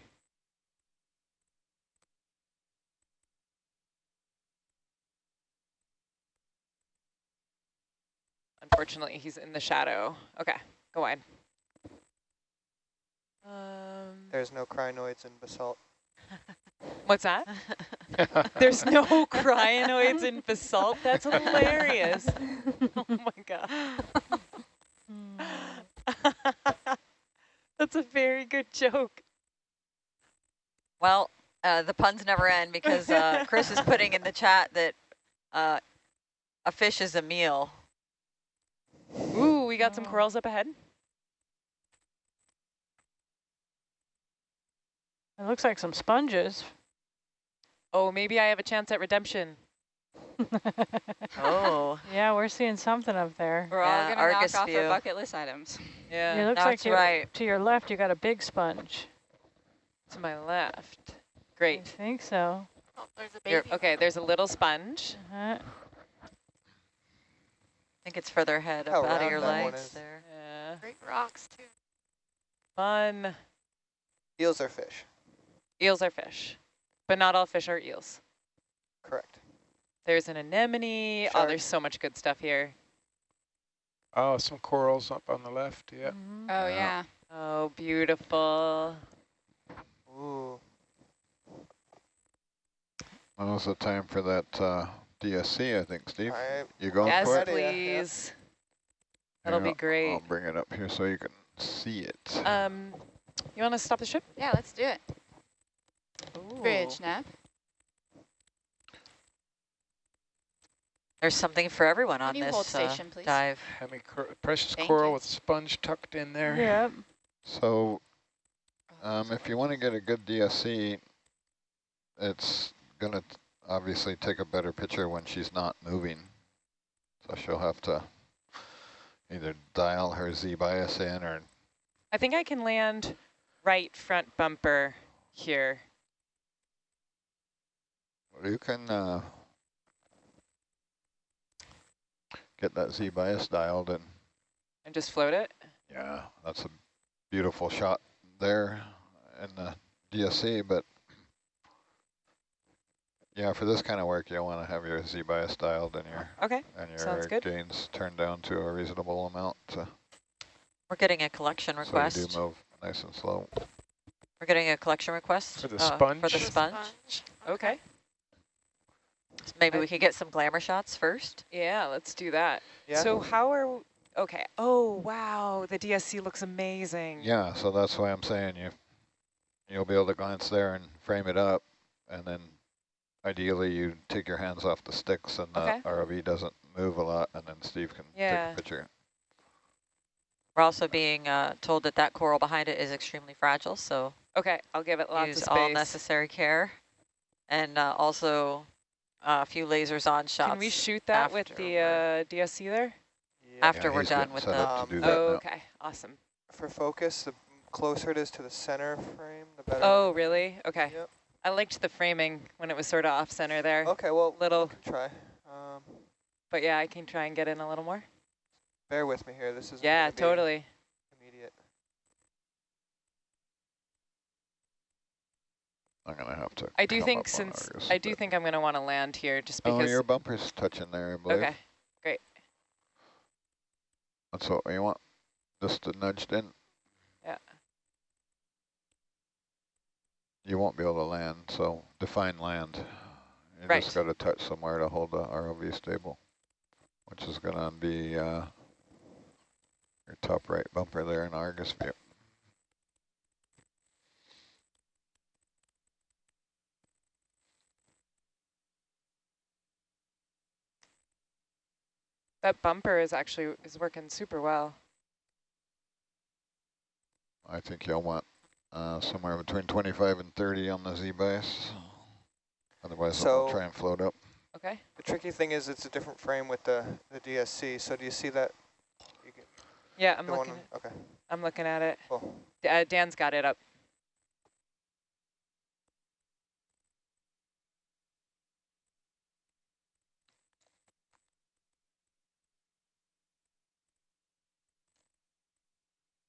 Speaker 1: Unfortunately, he's in the shadow. Okay, go wide. Um,
Speaker 6: There's no crinoids in basalt.
Speaker 1: What's that? There's no crinoids in basalt. That's hilarious. oh my god. That's a very good joke.
Speaker 7: Well, uh, the puns never end because uh, Chris is putting in the chat that uh, a fish is a meal.
Speaker 1: Ooh, we got some corals up ahead.
Speaker 4: It looks like some sponges.
Speaker 1: Oh, maybe I have a chance at redemption.
Speaker 7: Oh,
Speaker 4: yeah, we're seeing something up there.
Speaker 2: We're
Speaker 7: Yeah,
Speaker 2: all going to
Speaker 7: Argus
Speaker 2: knock off
Speaker 7: view.
Speaker 2: our bucket list items.
Speaker 1: Yeah,
Speaker 4: it looks like
Speaker 7: that's
Speaker 4: to,
Speaker 7: right.
Speaker 4: to your left you got a big sponge.
Speaker 1: to my left. Great.
Speaker 4: I
Speaker 1: Great.
Speaker 4: think so.
Speaker 5: Oh, there's a
Speaker 1: Here,
Speaker 5: baby.
Speaker 1: okay, there's a little sponge.
Speaker 4: Uh,
Speaker 7: I think it's further ahead
Speaker 6: How
Speaker 7: up out of your
Speaker 6: that one
Speaker 7: legs there.
Speaker 1: Yeah,
Speaker 5: Great rocks too.
Speaker 1: fun.
Speaker 6: Eels are fish.
Speaker 1: Eels are fish, but not all fish are eels.
Speaker 6: Correct.
Speaker 1: There's an anemone. Oh, there's so much good stuff here.
Speaker 8: Oh, some corals up on the left. Yeah.
Speaker 4: mhm.
Speaker 2: Oh,
Speaker 3: Yeah.
Speaker 2: yeah.
Speaker 1: Oh, beautiful.
Speaker 6: Ooh.
Speaker 3: Now's the time for that uh, DSC, I think, Steve.
Speaker 6: I,
Speaker 3: You going
Speaker 1: yes,
Speaker 3: for it?
Speaker 6: Ready, yeah, yeah.
Speaker 1: please. That'll
Speaker 3: Here,
Speaker 1: be great.
Speaker 3: I'll bring it up here so you can see it.
Speaker 1: Um, you want to stop the ship?
Speaker 2: Yeah, let's do it. Bridge,
Speaker 1: Ooh.
Speaker 2: Nav.
Speaker 7: There's something for everyone on this
Speaker 2: hold
Speaker 7: uh,
Speaker 2: station, please?
Speaker 7: dive.
Speaker 8: Hemi cor precious
Speaker 2: Thank
Speaker 8: coral
Speaker 2: you.
Speaker 8: with sponge tucked in there.
Speaker 4: Yep.
Speaker 3: So um, if you want to get a good DSC, it's going to obviously take a better picture when she's not moving. So she'll have to either dial her Z bias in or
Speaker 1: I think I can land right front bumper here.
Speaker 3: You can uh, get that Z bias dialed and
Speaker 1: and just float it.
Speaker 3: yeah, that's a beautiful shot there in the DSC, but yeah, for this kind of work, you'll want to have your Z bias dialed and your
Speaker 1: Okay.
Speaker 3: and your
Speaker 1: Sounds good.
Speaker 3: gains turned down to a reasonable amount to,
Speaker 7: We're getting a collection request.
Speaker 3: so
Speaker 7: request.
Speaker 3: you do move nice and slow.
Speaker 7: We're getting a collection request
Speaker 8: For the
Speaker 7: uh, For
Speaker 8: sponge?
Speaker 7: the
Speaker 8: The
Speaker 7: sponge.
Speaker 1: Okay.
Speaker 7: So maybe
Speaker 1: I-
Speaker 7: we could get some glamour shots first.
Speaker 1: Yeah, let's do that.
Speaker 6: yeah.
Speaker 1: So how are, okay. Oh, wow. The DSC looks amazing.
Speaker 3: Yeah, so that's why I'm saying you you'll be able to glance there and frame it up, and then ideally you take your hands off the sticks and the
Speaker 1: Okay.
Speaker 3: ROV doesn't move a lot, and then Steve can
Speaker 1: Yeah.
Speaker 3: take a picture.
Speaker 7: We're also being uh, told that that coral behind it is extremely fragile, so
Speaker 1: Okay, I'll give it lots
Speaker 7: use
Speaker 1: of
Speaker 7: all necessary care. And uh, also a few lasers on shots.
Speaker 1: Can we shoot that with the uh, DSC there?
Speaker 6: yeah.
Speaker 7: after
Speaker 3: Yeah,
Speaker 7: we're done with the-
Speaker 6: Um,
Speaker 3: do that
Speaker 1: Oh,
Speaker 3: now.
Speaker 1: okay. Awesome.
Speaker 6: For focus, the closer it is to the center frame, the better.
Speaker 1: Oh, really? Okay.
Speaker 6: Yep.
Speaker 1: I liked the framing when it was sort of off center there.
Speaker 6: Okay, well,
Speaker 1: Little,
Speaker 6: try. Um,
Speaker 1: but yeah, I can try and get in a little more.
Speaker 6: bear with me here. This is
Speaker 1: Yeah, totally.
Speaker 3: I'm gonna have to.
Speaker 1: I do think since,
Speaker 3: Argus
Speaker 1: I do think I'm going to want to land here just
Speaker 3: Oh,
Speaker 1: because.
Speaker 3: your bumper's touching there, I believe.
Speaker 1: okay. Great.
Speaker 3: That's what we want. Just to nudged in.
Speaker 1: Yeah.
Speaker 3: You won't be able to land, so define land. You
Speaker 1: Right.
Speaker 3: just got to touch somewhere to hold the ROV stable, which is going to be uh, your top right bumper there in Argus view.
Speaker 1: That bumper is actually is working super well.
Speaker 3: I think you'll want uh, somewhere between 25 and 30 on the Z-bias. Otherwise,
Speaker 6: So-
Speaker 3: I'll try and float up.
Speaker 1: Okay.
Speaker 6: The tricky thing is it's a different frame with the, the DSC. So do you see that? You get
Speaker 1: Yeah, I'm
Speaker 6: the one
Speaker 1: looking.
Speaker 6: okay,
Speaker 1: I'm looking at it.
Speaker 6: cool.
Speaker 1: D- Uh, Dan's got it up.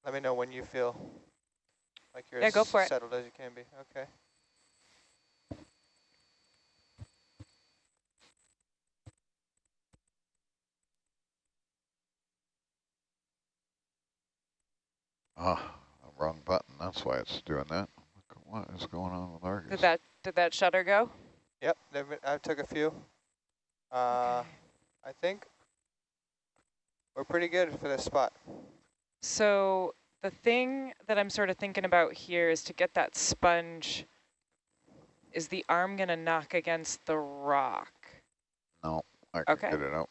Speaker 6: Let me know when you feel like you're
Speaker 1: Yeah,
Speaker 6: as
Speaker 1: go for it.
Speaker 6: settled as you can be. Okay.
Speaker 3: Ah, wrong button. That's why it's doing that. What is going on with Argus?
Speaker 1: Did that did that shutter go?
Speaker 6: Yep, there been- I took a few. Uh, I think we're pretty good for this spot.
Speaker 1: So the thing that I'm sort of thinking about here is to get that sponge. Is the arm gonna knock against the rock?
Speaker 3: No, I can
Speaker 1: Okay.
Speaker 3: get it out.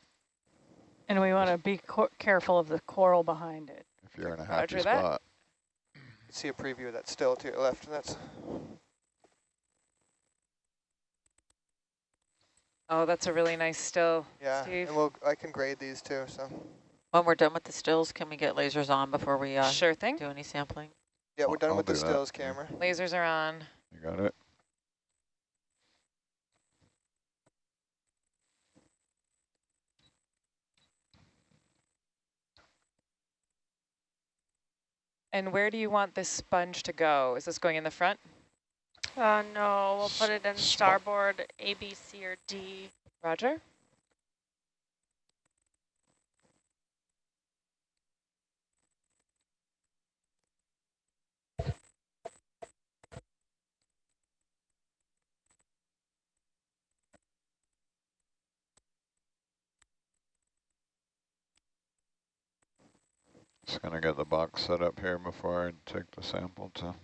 Speaker 4: And we want to be careful of the coral behind it.
Speaker 3: If you're in a happy
Speaker 1: Roger
Speaker 3: spot.
Speaker 6: You can see a preview of that still to your left, and that's
Speaker 1: Oh, that's a really nice still.
Speaker 6: yeah.
Speaker 1: Steve.
Speaker 6: And we'll I can grade these too. So
Speaker 7: When we're done with the stills, can we get lasers on before we uh,
Speaker 1: Sure thing.
Speaker 7: do any sampling?
Speaker 6: yeah, we're
Speaker 3: I'll-
Speaker 6: done
Speaker 3: I'll
Speaker 6: with the
Speaker 3: do that,
Speaker 6: stills
Speaker 3: yeah.
Speaker 6: camera.
Speaker 1: Lasers are on.
Speaker 3: You got it?
Speaker 1: And where do you want this sponge to go? Is this going in the front?
Speaker 5: Uh, no, we'll put it in starboard A, B, C, or D.
Speaker 1: Roger.
Speaker 3: Just gonna get the box set up here before I take the sample to.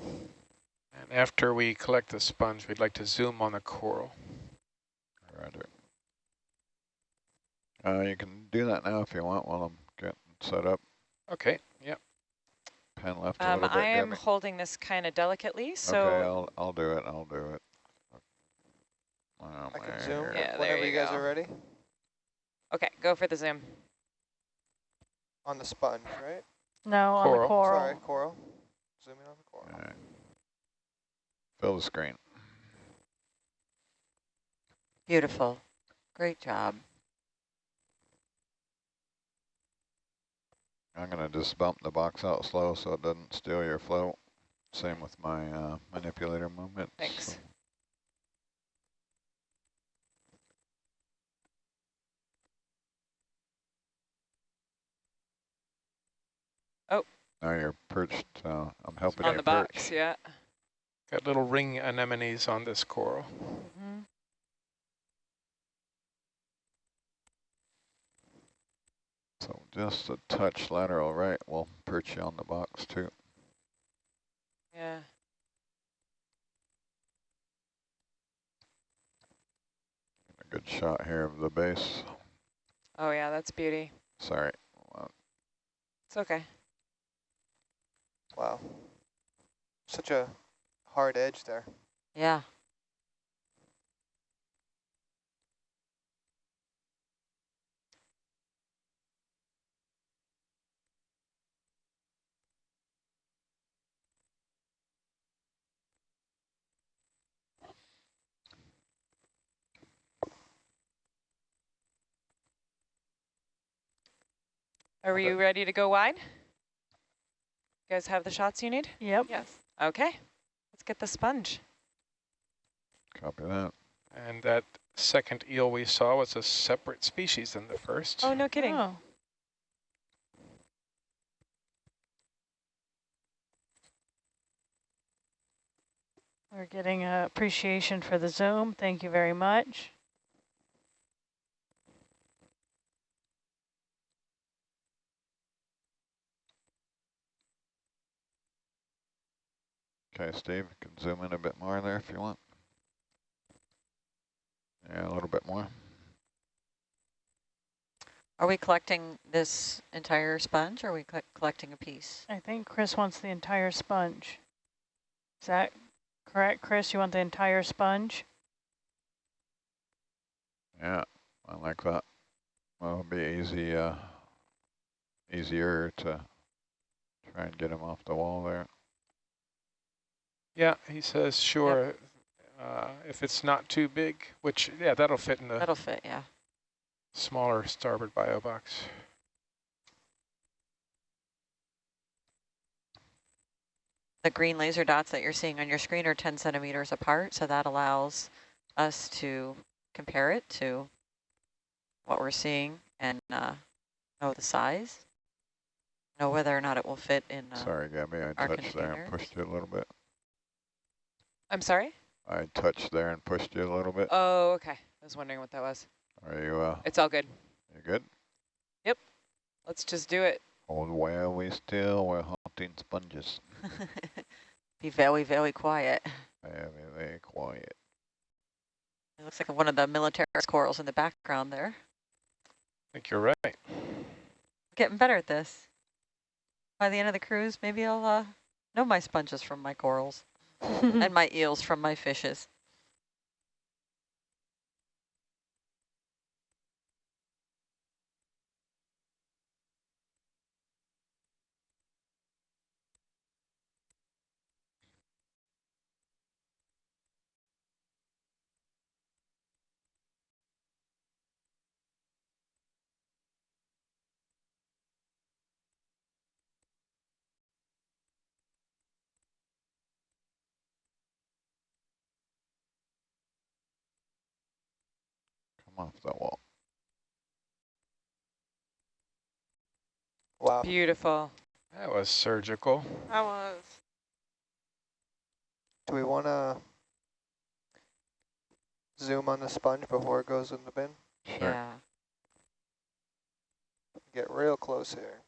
Speaker 8: And after we collect the sponge, we'd like to zoom on the coral.
Speaker 3: Roger. Uh, you can do that now if you want while I'm getting set up.
Speaker 8: Okay, yep.
Speaker 3: Pen left a
Speaker 1: Um,
Speaker 3: little bit.
Speaker 1: I am
Speaker 3: Gabby.
Speaker 1: holding this kind of delicately, so
Speaker 3: okay, I'll I'll do it. I'll do it. Oh,
Speaker 6: I can zoom
Speaker 3: God.
Speaker 1: Yeah, there
Speaker 6: whenever
Speaker 1: you
Speaker 6: you guys
Speaker 1: go.
Speaker 6: are ready.
Speaker 1: okay, go for the zoom.
Speaker 6: On the sponge, right?
Speaker 4: No, on
Speaker 8: Coral.
Speaker 4: the coral.
Speaker 6: Sorry, coral. Zoom in on the coral.
Speaker 3: Alright. Fill the screen.
Speaker 7: Beautiful. Great job.
Speaker 3: I'm gonna just bump the box out slow so it doesn't steal your float. Same with my uh, manipulator movement.
Speaker 1: Thanks.
Speaker 3: Now you're perched. Uh, I'm helping
Speaker 1: On
Speaker 3: you
Speaker 1: the
Speaker 3: perch.
Speaker 1: box, yeah.
Speaker 8: Got little ring anemones on this coral.
Speaker 1: Mm -hmm.
Speaker 3: So just a touch lateral right will perch you on the box too.
Speaker 1: Yeah.
Speaker 3: A good shot here of the base.
Speaker 1: Oh yeah, that's beauty.
Speaker 3: Sorry.
Speaker 1: It's okay.
Speaker 6: Wow. Such a hard edge there.
Speaker 7: Yeah.
Speaker 1: Are you ready to go wide? You guys have the shots you need?
Speaker 4: Yep.
Speaker 5: Yes.
Speaker 1: Okay, let's get the sponge.
Speaker 3: Copy that.
Speaker 8: And that second eel we saw was a separate species than the first.
Speaker 1: Oh, no kidding.
Speaker 4: Oh. We're getting uh, appreciation for the Zoom. Thank you very much.
Speaker 3: Okay, Steve, you can zoom in a bit more there if you want. Yeah, a little bit more.
Speaker 7: Are we collecting this entire sponge or are we co- collecting a piece?
Speaker 4: I think Chris wants the entire sponge. Is that correct, Chris? You want the entire sponge?
Speaker 3: Yeah, I like that. Well, it'll be easy, uh, easier to try and get him off the wall there.
Speaker 8: Yeah, he says, sure, uh, if it's not too big, which, yeah, that'll fit in the
Speaker 7: That'll fit, yeah.
Speaker 8: smaller starboard bio box.
Speaker 7: The green laser dots that you're seeing on your screen are 10 centimeters apart, so that allows us to compare it to what we're seeing and uh, know the size, know whether or not it will fit in. Uh,
Speaker 3: Sorry, Gabby, I
Speaker 7: our
Speaker 3: touched there and pushed it a little bit.
Speaker 1: I'm sorry?
Speaker 3: I touched there and pushed you a little bit.
Speaker 1: Oh, okay. I was wondering what that was.
Speaker 3: Are you, uh,
Speaker 1: It's all good.
Speaker 3: you good? Yep.
Speaker 1: Let's just do it.
Speaker 3: Hold while we still, we're hunting sponges.
Speaker 7: be very, very quiet.
Speaker 3: Very, very quiet.
Speaker 7: It looks like one of the military corals in the background there.
Speaker 8: I think you're right.
Speaker 7: Getting better at this. By the end of the cruise, maybe I'll uh, know my sponges from my corals and my eels from my fishes.
Speaker 3: Off that wall.
Speaker 6: Wow.
Speaker 1: Beautiful.
Speaker 8: That was surgical.
Speaker 5: That was.
Speaker 6: Do we want to zoom on the sponge before it goes in the bin?
Speaker 3: Sure.
Speaker 7: Yeah.
Speaker 6: Get real close here.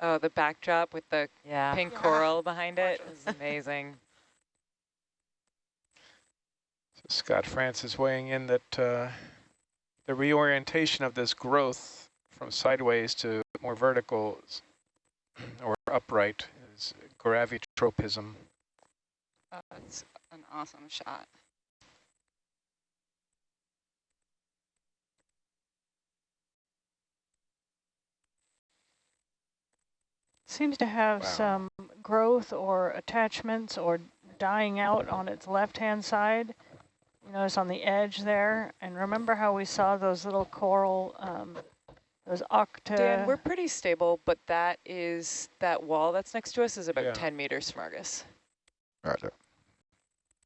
Speaker 1: Oh, the backdrop with the
Speaker 7: Yeah.
Speaker 1: pink
Speaker 5: Yeah.
Speaker 1: coral behind it is amazing.
Speaker 8: So Scott Francis weighing in that uh, the reorientation of this growth from sideways to more vertical or upright is gravitropism.
Speaker 2: Oh, That's an awesome shot.
Speaker 4: Seems to have
Speaker 8: Wow.
Speaker 4: some growth or attachments or dying out on its left-hand side. You notice on the edge there. And remember how we saw those little coral, um, those octa...
Speaker 1: Dan, we're pretty stable, but that is, that wall that's next to us is about
Speaker 8: Yeah.
Speaker 1: 10 meters from Argus.
Speaker 3: Roger.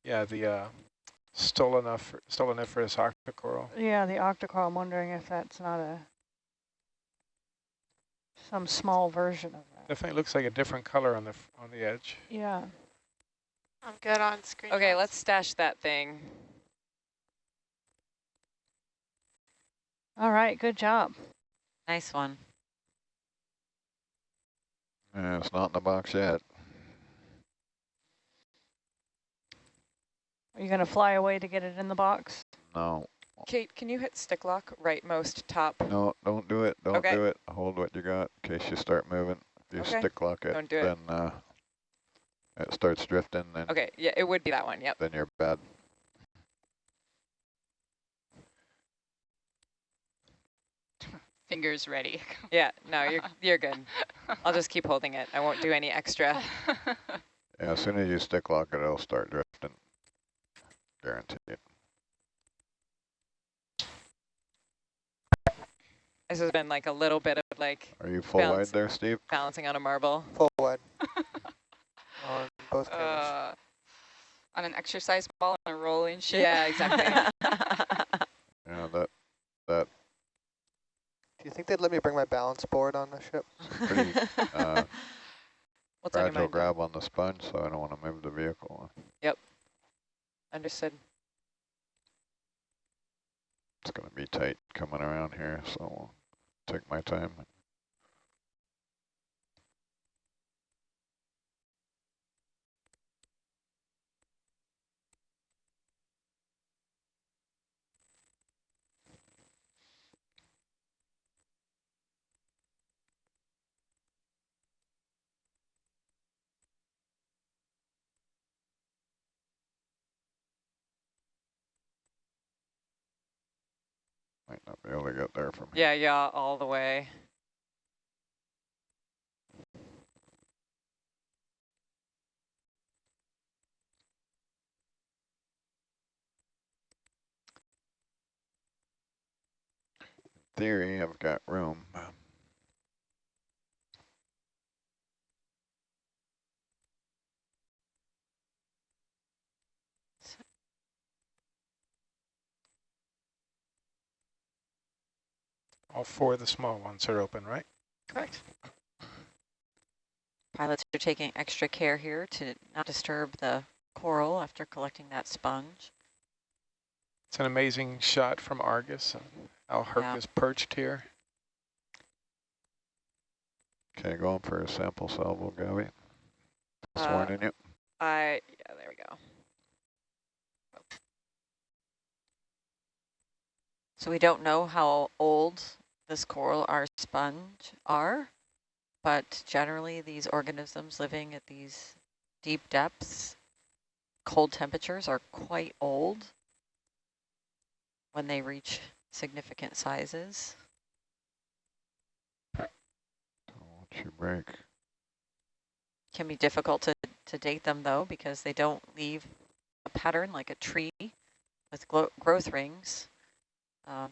Speaker 8: Yeah, the uh, stolonif stoloniferous octocoral.
Speaker 4: Yeah, the octocoral. I'm wondering if that's not a some small version of that.
Speaker 8: Definitely looks like a different color on the on the edge.
Speaker 4: Yeah.
Speaker 5: I'm good on screen.
Speaker 1: Okay, let's stash that thing.
Speaker 4: All right. Good job.
Speaker 7: Nice one.
Speaker 3: Yeah, it's not in the box yet.
Speaker 4: Are you going to fly away to get it in the box?
Speaker 3: No,
Speaker 1: Kate, can you hit stick lock rightmost top?
Speaker 3: no, don't do it. Don't
Speaker 1: Okay.
Speaker 3: do it. Hold what you got in case you start moving. If you
Speaker 1: Okay.
Speaker 3: stick lock it,
Speaker 1: Don't do it.
Speaker 3: then uh, it starts drifting, then
Speaker 1: Okay, yeah, it would be that one, yep.
Speaker 3: then you're bad.
Speaker 2: Fingers ready.
Speaker 1: Yeah, no, you're, you're good. I'll just keep holding it. I won't do any extra.
Speaker 3: Yeah, as soon as you stick lock it, it'll start drifting. Guaranteed.
Speaker 1: This has been like a little bit of like
Speaker 3: Are you full wide there, Steve?
Speaker 1: balancing on a marble.
Speaker 6: Full wide. on both
Speaker 2: uh, on an exercise ball and a rolling ship.
Speaker 1: Yeah, exactly.
Speaker 3: Yeah, that that
Speaker 6: Do you think they'd let me bring my balance board on the ship?
Speaker 3: pretty uh,
Speaker 1: What's on
Speaker 3: fragile grab on the sponge, so I don't want to move the vehicle. Yep.
Speaker 1: Understood.
Speaker 3: It's going to be tight coming around here, so I'll take my time. Able to get there from
Speaker 1: Yeah,
Speaker 3: here.
Speaker 1: yeah, all the way.
Speaker 3: Theory, I've got room.
Speaker 8: All four of the small ones are open, right?
Speaker 7: Correct. Pilots are taking extra care here to not disturb the coral after collecting that sponge.
Speaker 8: It's an amazing shot from Argus and how Herc
Speaker 7: Yeah.
Speaker 8: is perched here.
Speaker 3: Okay, going for a sample salvo, Gabby.
Speaker 1: Uh,
Speaker 3: Sworn in you.
Speaker 1: I, yeah, there we go.
Speaker 7: So we don't know how old this coral R sponge are, but generally these organisms living at these deep depths, cold temperatures are quite old when they reach significant sizes.
Speaker 3: Don't you break.
Speaker 7: Can be difficult to, to date them though because they don't leave a pattern like a tree with growth rings. Um,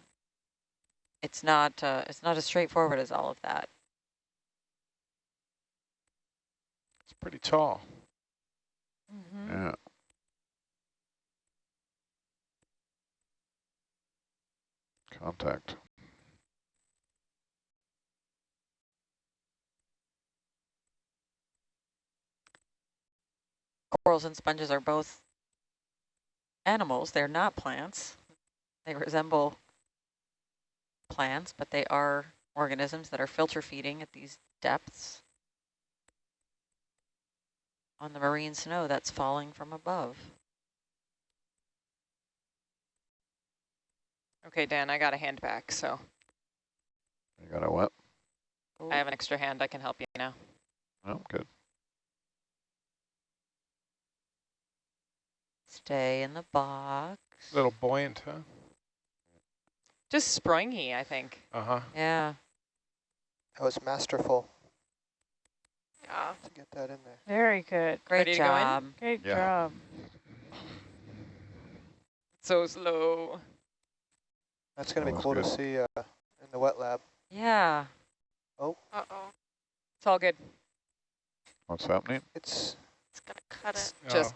Speaker 7: it's not uh, it's not as straightforward as all of that.
Speaker 8: It's pretty tall.
Speaker 1: Mm-hmm.
Speaker 3: Yeah. Contact.
Speaker 7: Corals and sponges are both animals. They're not plants. They resemble plants, but they are organisms that are filter feeding at these depths on the marine snow that's falling from above.
Speaker 1: Okay, Dan, I got a hand back, so
Speaker 3: You got a what?
Speaker 1: I have an extra hand. I can help you now.
Speaker 3: Oh, good.
Speaker 7: Stay in the box.
Speaker 8: A little buoyant, huh?
Speaker 1: Just springy, I think.
Speaker 8: Uh-huh.
Speaker 7: Yeah.
Speaker 6: That was masterful
Speaker 5: Yeah.
Speaker 6: to get that in there.
Speaker 4: Very good.
Speaker 7: Great
Speaker 1: Ready to go in?
Speaker 7: job.
Speaker 4: Great
Speaker 3: Yeah.
Speaker 4: job.
Speaker 1: So slow.
Speaker 6: That's going
Speaker 3: That
Speaker 6: to be
Speaker 3: was
Speaker 6: cool to see uh, in the wet lab.
Speaker 7: Yeah. Oh.
Speaker 5: Uh-oh.
Speaker 1: It's all good.
Speaker 3: What's happening?
Speaker 6: It's
Speaker 5: It's going to cut it.
Speaker 1: Just-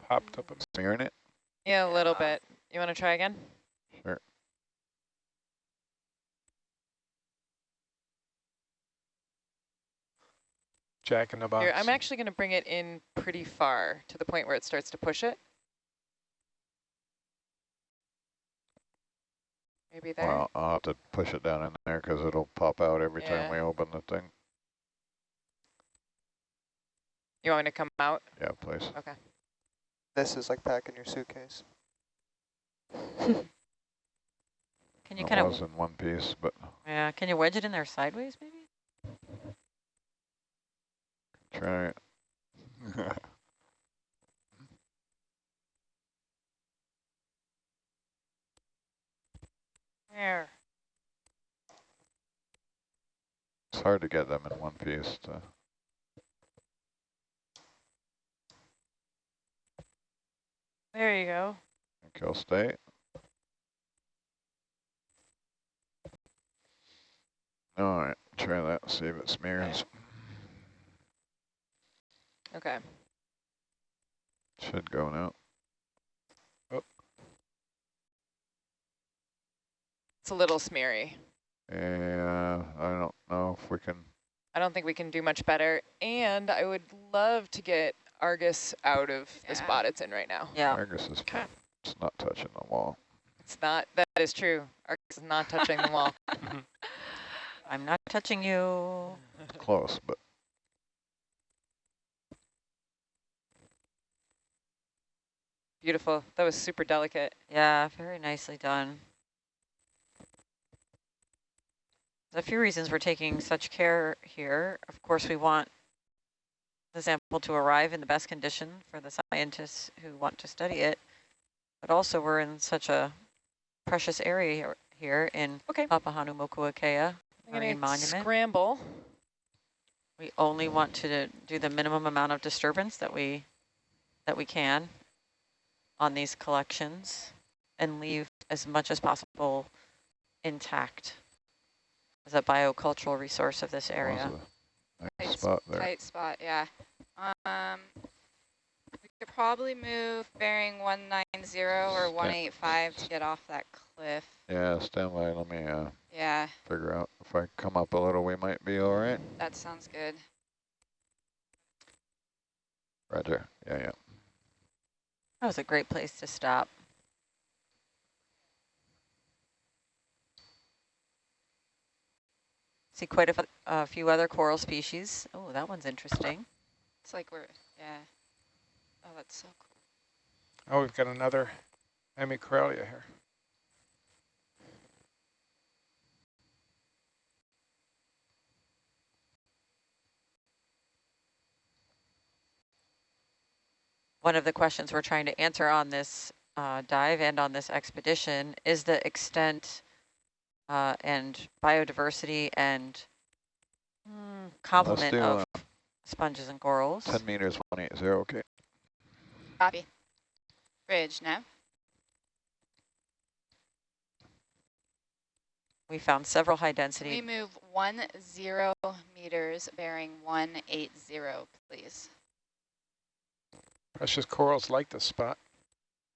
Speaker 8: Oh, popped up. a-
Speaker 3: Smearing it?
Speaker 1: Yeah, a little
Speaker 5: Yeah.
Speaker 1: bit. You want to try again?
Speaker 3: Sure.
Speaker 8: Jack in the box.
Speaker 1: Here, I'm actually going to bring it in pretty far to the point where it starts to push it. Maybe there.
Speaker 3: Well, I'll have to push it down in there because it'll pop out every time we open the thing.
Speaker 1: You want me to come out?
Speaker 3: Yeah, please.
Speaker 1: Okay.
Speaker 6: this is like packing your suitcase.
Speaker 7: Can you
Speaker 3: it
Speaker 7: kind
Speaker 3: was
Speaker 7: of
Speaker 3: in one piece, but
Speaker 7: yeah? Can you wedge it in there sideways, maybe?
Speaker 3: Try it.
Speaker 4: There.
Speaker 3: it's hard to get them in one piece. To,
Speaker 4: There you go.
Speaker 3: kill state. All right, try that. See if it smears.
Speaker 1: Okay.
Speaker 3: Should go now.
Speaker 1: It's a little smeary.
Speaker 3: Yeah, I don't know if we can.
Speaker 1: I don't think we can do much better. And I would love to get Argus out of the spot it's in right now.
Speaker 7: Yeah.
Speaker 3: Argus is.
Speaker 5: Okay.
Speaker 3: It's not touching the wall.
Speaker 1: It's not, that is true. Argus is not touching the wall.
Speaker 7: I'm not touching you.
Speaker 3: Close, but
Speaker 1: Beautiful. That was super delicate.
Speaker 7: Yeah, very nicely done. A few reasons we're taking such care here. Of course, we want the sample to arrive in the best condition for the scientists who want to study it, but also we're in such a precious area here in
Speaker 1: Okay.
Speaker 7: Papahanaumokuakea Marine Monument.
Speaker 1: scramble.
Speaker 7: We only want to do the minimum amount of disturbance that we that we can on these collections and leave as much as possible intact as a biocultural resource of this area.
Speaker 3: Was Nice
Speaker 2: Tight
Speaker 3: spot there.
Speaker 2: Tight spot, yeah. Um, we could probably move bearing 190 or 185 to get off that cliff.
Speaker 3: Yeah, stand by. Let me uh,
Speaker 2: Yeah,
Speaker 3: figure out if I come up a little, we might be all right.
Speaker 2: that sounds good.
Speaker 3: Roger. Yeah, yeah.
Speaker 7: That was a great place to stop. See quite a, f- a few other coral species. Oh, that one's interesting.
Speaker 2: It's like we're, yeah. Oh, that's so cool.
Speaker 8: Oh, we've got another Hemicorelia here.
Speaker 7: One of the questions we're trying to answer on this uh, dive and on this expedition is the extent uh, and biodiversity and
Speaker 1: Hmm.
Speaker 7: complement
Speaker 3: do,
Speaker 7: of sponges and corals.
Speaker 3: 10 meters, 180, okay.
Speaker 2: Copy. Bridge, nav.
Speaker 7: We found several high density.
Speaker 2: We
Speaker 7: density.
Speaker 2: move one zero meters bearing 180, please.
Speaker 8: Precious corals like this spot.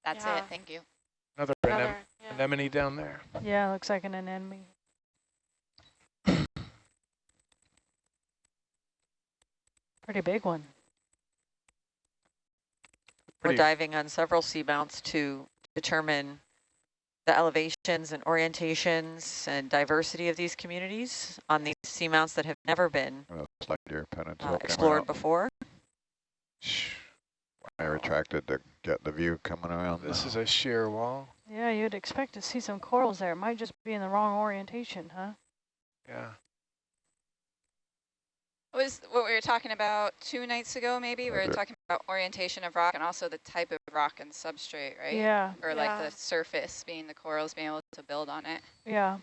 Speaker 2: That's
Speaker 5: Yeah.
Speaker 2: it, thank you.
Speaker 8: Another anem
Speaker 5: yeah.
Speaker 8: anemone down there.
Speaker 4: Yeah, looks like an anemone. Pretty big one.
Speaker 7: We're diving on several seamounts to determine the elevations and orientations and diversity of these communities on these seamounts that have never been
Speaker 3: I'm going to slide your pen until
Speaker 7: uh, explored
Speaker 3: out.
Speaker 7: before.
Speaker 8: Shh,
Speaker 3: I retracted to get the view coming around.
Speaker 8: This
Speaker 3: the-
Speaker 8: is a sheer wall.
Speaker 4: Yeah, you'd expect to see some corals there. It might just be in the wrong orientation, huh?
Speaker 8: Yeah.
Speaker 2: What was what we were talking about two nights ago, maybe? We were
Speaker 3: Roger.
Speaker 2: talking about orientation of rock and also the type of rock and substrate, right?
Speaker 4: Yeah,
Speaker 2: Or like the surface being the corals being able to build on it.
Speaker 4: yeah.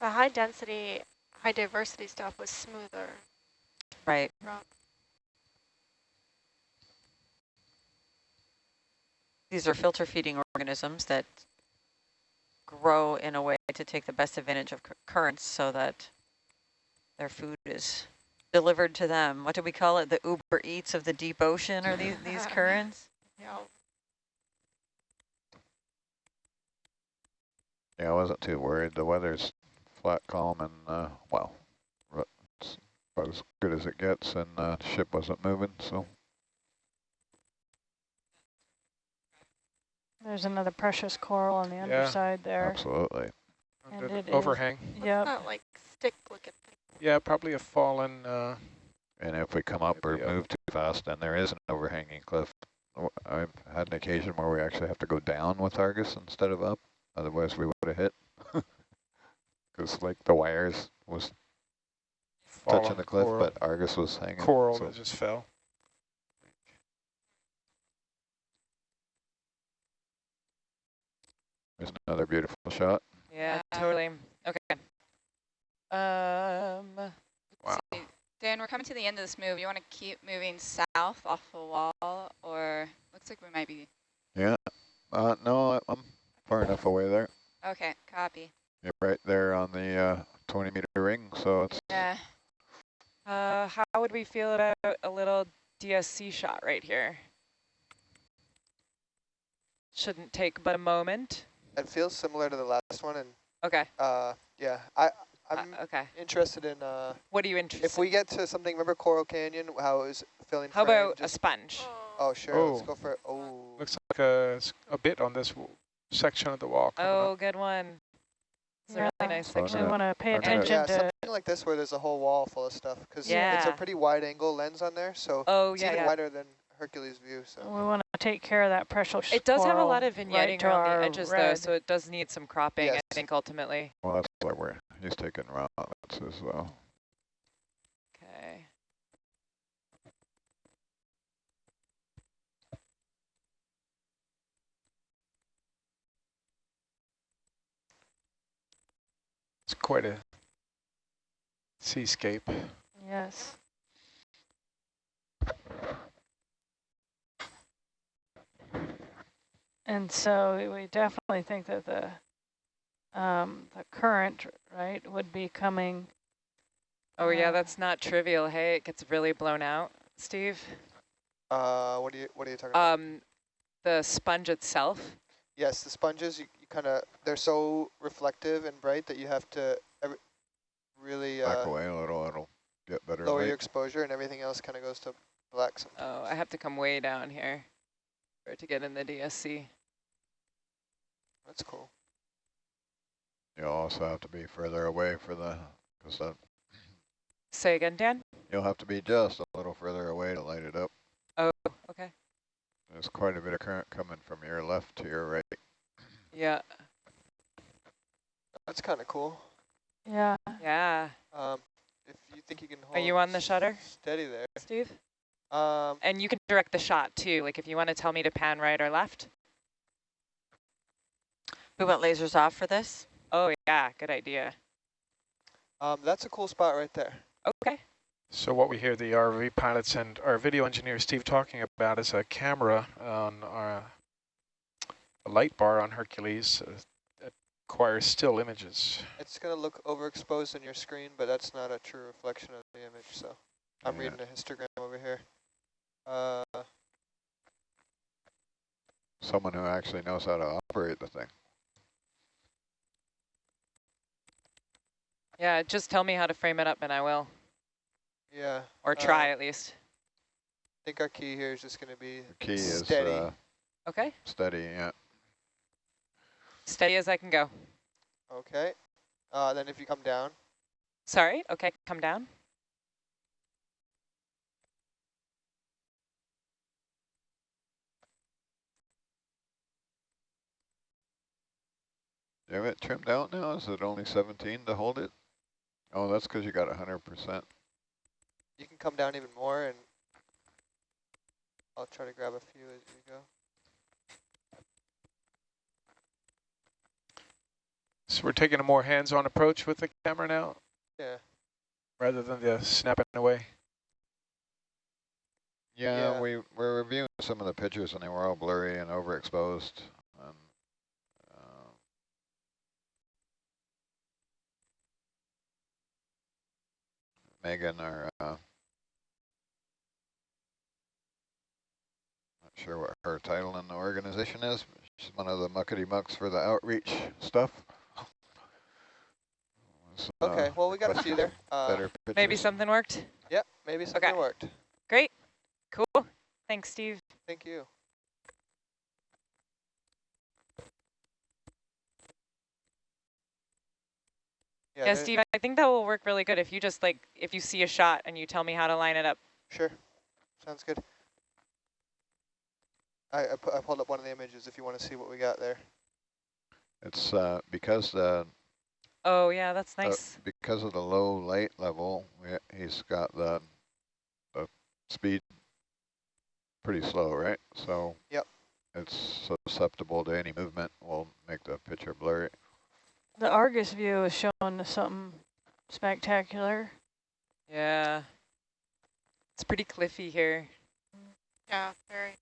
Speaker 5: The high density, high diversity stuff was smoother
Speaker 7: Right.
Speaker 5: rock.
Speaker 7: These are filter feeding organisms that grow in a way to take the best advantage of currents so that their food is delivered to them. What do we call it? The Uber Eats of the deep ocean are these, these currents?
Speaker 5: Yeah.
Speaker 3: Yeah, I wasn't too worried. The weather's flat, calm, and, uh, well, ru- it's about as good as it gets, and uh, the ship wasn't moving, so
Speaker 4: There's another precious coral on the
Speaker 8: Yeah.
Speaker 4: underside there.
Speaker 3: absolutely.
Speaker 4: And
Speaker 8: Under the
Speaker 4: it is-
Speaker 8: overhang.
Speaker 5: What's
Speaker 4: Yep.
Speaker 5: that like stick looking thing?
Speaker 8: Yeah, probably a fallen. Uh,
Speaker 3: And if we come up or
Speaker 8: Maybe up.
Speaker 3: move too fast, then there is an overhanging cliff. W- I've had an occasion where we actually have to go down with Argus instead of up. Otherwise, we would have hit. Because like the wires was touching
Speaker 8: fallen
Speaker 3: the cliff,
Speaker 8: coral,
Speaker 3: but Argus was hanging.
Speaker 8: coral
Speaker 3: so-
Speaker 8: that just fell.
Speaker 3: There's another beautiful shot.
Speaker 1: Yeah,
Speaker 2: Yeah.
Speaker 1: totally. Okay. Um,
Speaker 8: Wow.
Speaker 2: See, Dan, we're coming to the end of this move. You want to keep moving south off the wall or looks like we might be.
Speaker 3: Yeah. Uh, no, I'm far enough away there.
Speaker 2: Okay, copy.
Speaker 3: You're right there on the uh, 20 meter ring, so it's
Speaker 2: Yeah.
Speaker 1: uh, how would we feel about a little DSC shot right here? Shouldn't take but a moment.
Speaker 6: It feels similar to the last one, and
Speaker 1: Okay.
Speaker 6: uh, yeah, I
Speaker 1: uh,
Speaker 6: I'm
Speaker 1: okay.
Speaker 6: interested in uh,
Speaker 1: What are you interested?
Speaker 6: if we get to something. Remember Coral Canyon? How it was filling.
Speaker 1: How
Speaker 6: frame,
Speaker 1: about a sponge?
Speaker 6: Oh sure, let's
Speaker 8: Oh.
Speaker 6: go for it. Oh,
Speaker 8: Looks like a a bit on this w- section of the wall.
Speaker 1: Oh,
Speaker 8: up.
Speaker 1: good one. It's a really nice
Speaker 3: section. I'm
Speaker 1: section.
Speaker 4: We
Speaker 3: gonna-
Speaker 4: want to pay
Speaker 3: I'm gonna-
Speaker 4: attention
Speaker 6: yeah,
Speaker 4: to.
Speaker 6: something like this where there's a whole wall full of stuff because it's a pretty wide angle lens on there, so
Speaker 1: Oh,
Speaker 6: it's
Speaker 1: yeah,
Speaker 6: even
Speaker 1: yeah.
Speaker 6: wider than Hercules view. So
Speaker 4: We want to take care of that precious
Speaker 1: It does have a lot of vignetting
Speaker 4: to
Speaker 1: around the edges, though, so it does need some cropping,
Speaker 6: Yes.
Speaker 1: I think, ultimately.
Speaker 3: well, that's why we're he's taking rockets as well.
Speaker 1: Okay.
Speaker 8: It's quite a seascape.
Speaker 4: Yes. And so we definitely think that the um, the current, right, would be coming.
Speaker 1: Oh yeah,
Speaker 4: uh,
Speaker 1: that's not trivial. Hey, it gets really blown out, Steve.
Speaker 6: Uh, what are you what are you talking about?
Speaker 1: Um, the sponge itself.
Speaker 6: Yes, the sponges you, you kind of they're so reflective and bright that you have to every, really
Speaker 3: Back
Speaker 6: uh,
Speaker 3: away a little, it'll get better
Speaker 6: lower
Speaker 3: light.
Speaker 6: your exposure, and everything else kind of goes to black. some-
Speaker 1: Oh, I have to come way down here for to get in the DSC.
Speaker 6: That's cool.
Speaker 3: You'll also have to be further away for the, because that,
Speaker 1: Say again, Dan.
Speaker 3: you'll have to be just a little further away to light it up.
Speaker 1: Oh, okay.
Speaker 3: There's quite a bit of current coming from your left to your right.
Speaker 1: Yeah,
Speaker 6: That's kind of cool.
Speaker 4: Yeah.
Speaker 1: yeah.
Speaker 6: Um, if you think you can hold
Speaker 1: Are you on the shutter,
Speaker 6: steady there.
Speaker 1: Steve?
Speaker 6: Um,
Speaker 1: And you can direct the shot too. Like if you want to tell me to pan right or left.
Speaker 7: We want lasers off for this?
Speaker 1: Oh yeah, good idea.
Speaker 6: um, that's a cool spot right there.
Speaker 1: Okay.
Speaker 8: So what we hear the RV pilots and our video engineer Steve talking about is a camera on our a light bar on Hercules uh, that acquires still images.
Speaker 6: It's gonna look overexposed on your screen, but that's not a true reflection of the image. So I'm
Speaker 3: Yeah.
Speaker 6: reading a histogram over here. Uh,
Speaker 3: Someone who actually knows how to operate the thing.
Speaker 1: Yeah, just tell me how to frame it up and I will.
Speaker 6: yeah.
Speaker 1: Or try
Speaker 6: Uh,
Speaker 1: at least.
Speaker 6: I think our key here is just gonna be
Speaker 3: The key is
Speaker 6: steady.
Speaker 3: uh,
Speaker 1: Okay.
Speaker 3: steady, yeah.
Speaker 1: Steady as I can go.
Speaker 6: okay. Uh, then if you come down,
Speaker 1: Sorry. Okay, come down.
Speaker 3: You have it trimmed out now? Is it only 17 to hold it? Oh, that's because you got 100%.
Speaker 6: you can come down even more, and I'll try to grab a few as we go.
Speaker 8: So we're taking a more hands-on approach with the camera now,
Speaker 6: Yeah.
Speaker 8: rather than the snapping away.
Speaker 3: Yeah,
Speaker 6: Yeah.
Speaker 3: we we're reviewing some of the pictures and they were all blurry and overexposed. And, uh, Megan, our uh, not sure what her title in the organization is. But she's one of the muckety mucks for the outreach stuff. Was, uh,
Speaker 6: Okay. well, we got a few there. Uh,
Speaker 3: better
Speaker 1: Maybe something worked.
Speaker 6: Yep. Maybe something
Speaker 1: Okay.
Speaker 6: worked.
Speaker 1: Great. Cool. Thanks, Steve.
Speaker 6: Thank you.
Speaker 1: Yeah,
Speaker 6: there-
Speaker 1: Steve, I think that will work really good if you just like, if you see a shot and you tell me how to line it up.
Speaker 6: Sure. Sounds good. I, I, pu I pulled up one of the images if you want to see what we got there.
Speaker 3: It's uh, because the
Speaker 1: Oh yeah, that's
Speaker 3: Uh,
Speaker 1: nice.
Speaker 3: because of the low light level, we, he's got the, the speed pretty slow, right? So
Speaker 6: Yep.
Speaker 3: it's susceptible to any movement will make the picture blurry.
Speaker 4: The Argus view is showing us something spectacular.
Speaker 1: yeah. It's pretty cliffy here.
Speaker 5: Yeah, very.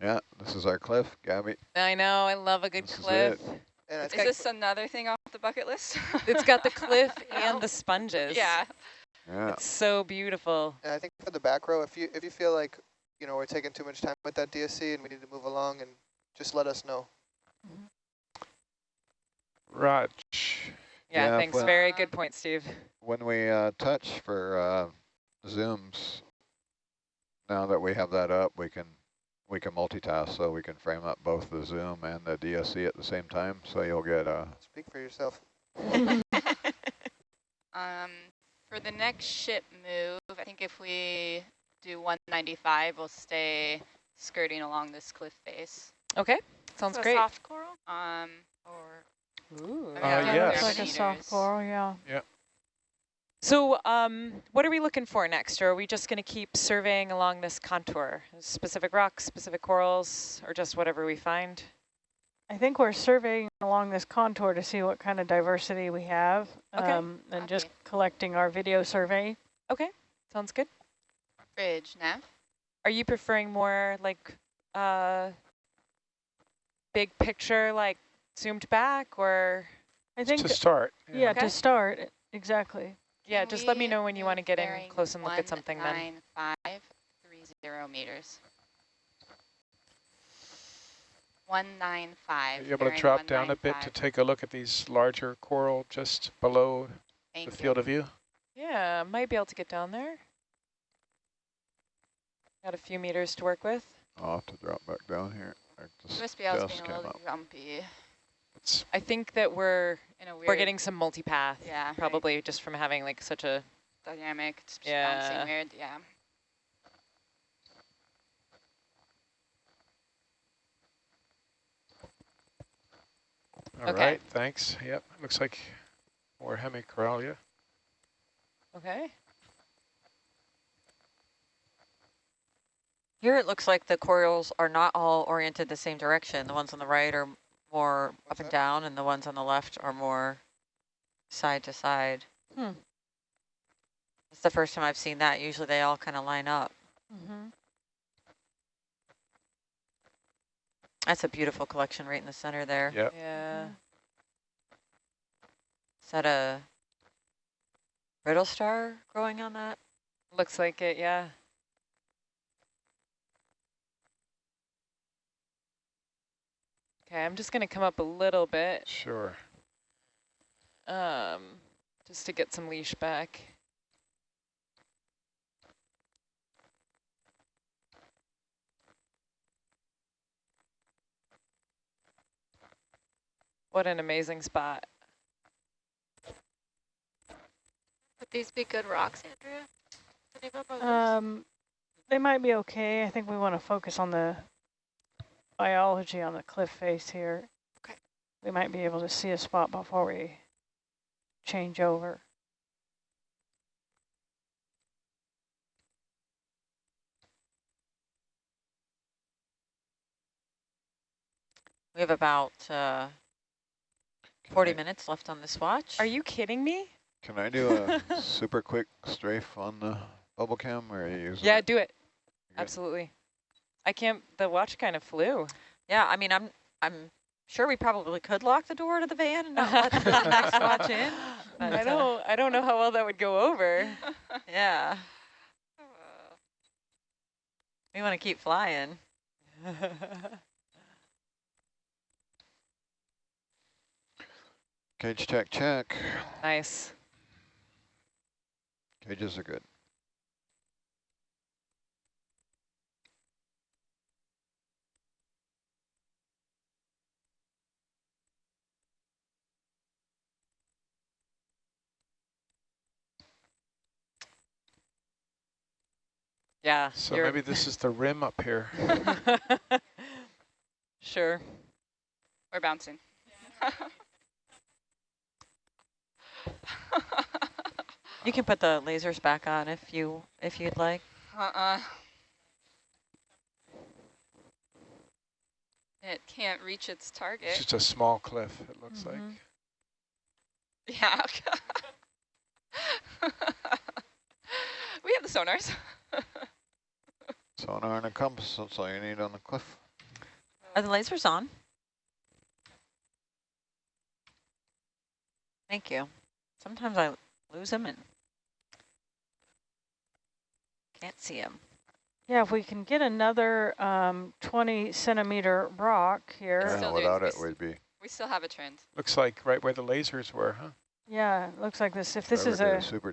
Speaker 3: Yeah, this is our cliff, Gabby.
Speaker 1: I know, I love a good
Speaker 3: This
Speaker 1: cliff.
Speaker 2: Is
Speaker 6: think
Speaker 2: this another thing off the bucket list?
Speaker 1: It's got the cliff and the sponges.
Speaker 2: Yeah.
Speaker 3: Yeah,
Speaker 1: It's so beautiful.
Speaker 6: and I think for the back row, if you if you feel like you know we're taking too much time with that DSC and we need to move along, and just let us know. Mm-hmm.
Speaker 8: Raj.
Speaker 1: Yeah,
Speaker 3: Yeah,
Speaker 1: thanks.
Speaker 3: but-
Speaker 1: Very good point, Steve.
Speaker 3: when we uh, touch for uh, zooms, now that we have that up, we can we can multitask, so we can frame up both the zoom and the DSC at the same time. So you'll get uh,
Speaker 6: Speak for yourself.
Speaker 2: Um, for the next ship move, I think if we do 195, we'll stay skirting along this cliff face.
Speaker 1: Okay, sounds
Speaker 5: So
Speaker 1: great.
Speaker 5: soft coral
Speaker 2: Um,
Speaker 5: or
Speaker 1: Ooh.
Speaker 2: I mean,
Speaker 8: Uh,
Speaker 2: I don't know if
Speaker 8: yes.
Speaker 2: we
Speaker 4: It's
Speaker 2: have
Speaker 4: like a soft coral, yeah. Yeah.
Speaker 1: So um, what are we looking for next? Or are we just going to keep surveying along this contour? Specific rocks, specific corals, or just whatever we find?
Speaker 4: I think we're surveying along this contour to see what kind of diversity we have.
Speaker 1: Okay.
Speaker 4: Um, and just collecting our video survey.
Speaker 1: Okay, sounds good.
Speaker 2: Bridge, nav.
Speaker 1: Are you preferring more like uh, big picture, like zoomed back, or
Speaker 4: I think,
Speaker 8: To start.
Speaker 4: yeah,
Speaker 1: Okay.
Speaker 4: to start, exactly.
Speaker 1: yeah?
Speaker 2: Can
Speaker 1: Just let me know when you want to get in close and look at something. Then
Speaker 2: 19530 meters. 195.
Speaker 8: Are you able to
Speaker 2: bearing
Speaker 8: drop down a bit to take a look at these larger coral just below
Speaker 2: Thank
Speaker 8: the
Speaker 2: you.
Speaker 8: field of view?
Speaker 1: yeah, might be able to get down there. Got a few meters to work with.
Speaker 3: I'll have to drop back down here. I just,
Speaker 2: USBL is
Speaker 3: just
Speaker 2: being a little
Speaker 3: up.
Speaker 2: grumpy
Speaker 8: It's
Speaker 1: I think that we're
Speaker 2: in a weird
Speaker 1: we're getting some multipath,
Speaker 2: yeah, right.
Speaker 1: probably just from having like such a
Speaker 2: dynamic, just
Speaker 1: Yeah.
Speaker 2: bouncing weird, yeah.
Speaker 8: all
Speaker 1: Okay.
Speaker 8: right. Thanks. Yep. Looks like more hemicoralia.
Speaker 1: okay.
Speaker 7: Here it looks like the corals are not all oriented the same direction. The ones on the right are more
Speaker 6: What's
Speaker 7: up and
Speaker 6: that?
Speaker 7: down, and the ones on the left are more side to side.
Speaker 1: Hmm.
Speaker 7: It's the first time I've seen that. Usually they all kind of line up.
Speaker 4: Mm-hmm.
Speaker 7: That's a beautiful collection right in the center there.
Speaker 8: Yep.
Speaker 1: Yeah.
Speaker 7: Is that a brittle star growing on that?
Speaker 1: Looks like it. Yeah. Okay, I'm just gonna come up a little bit,
Speaker 8: Sure.
Speaker 1: um, just to get some leash back. What an amazing spot.
Speaker 5: Would these be good rocks, Andrea? Any of them others?
Speaker 4: Um, they might be okay. I think we want to focus on the biology on the cliff face here.
Speaker 5: Okay.
Speaker 4: We might be able to see a spot before we change over.
Speaker 7: We have about uh, 40
Speaker 3: I-
Speaker 7: minutes left on this watch.
Speaker 1: Are you kidding me?
Speaker 3: Can I do a super quick strafe on the bubble cam or are you using
Speaker 1: Yeah,
Speaker 3: it?
Speaker 1: do it.
Speaker 3: Good.
Speaker 1: Absolutely. I can't, the watch kind of flew.
Speaker 7: Yeah, I mean, I'm I'm sure we probably could lock the door to the van and not let the next watch in. But,
Speaker 1: I
Speaker 7: uh,
Speaker 1: don't, I don't know how well that would go over.
Speaker 7: Yeah, we want to keep flying.
Speaker 3: Cage check, check.
Speaker 1: nice.
Speaker 3: Cages are good.
Speaker 1: Yeah.
Speaker 8: So
Speaker 1: you're-
Speaker 8: maybe this is the rim up here.
Speaker 1: sure.
Speaker 2: We're bouncing.
Speaker 7: You can put the lasers back on if you if you'd like.
Speaker 2: Uh-uh. It can't reach its target.
Speaker 8: It's just a small cliff, it looks like.
Speaker 4: Mhm.
Speaker 2: Yeah. we have the sonars.
Speaker 3: Sonar and a compass, that's all you need on the cliff.
Speaker 7: Are the lasers on? Thank you. Sometimes I lose them and can't see them.
Speaker 4: Yeah, if we can get another um, 20 centimeter rock here.
Speaker 3: Yeah,
Speaker 2: still doing
Speaker 3: without it,
Speaker 2: this.
Speaker 3: we'd be
Speaker 2: We still have a trend.
Speaker 8: Looks like right where the lasers were, huh?
Speaker 4: Yeah, looks like this. If this
Speaker 3: Whoever
Speaker 4: is
Speaker 3: did
Speaker 4: a
Speaker 3: super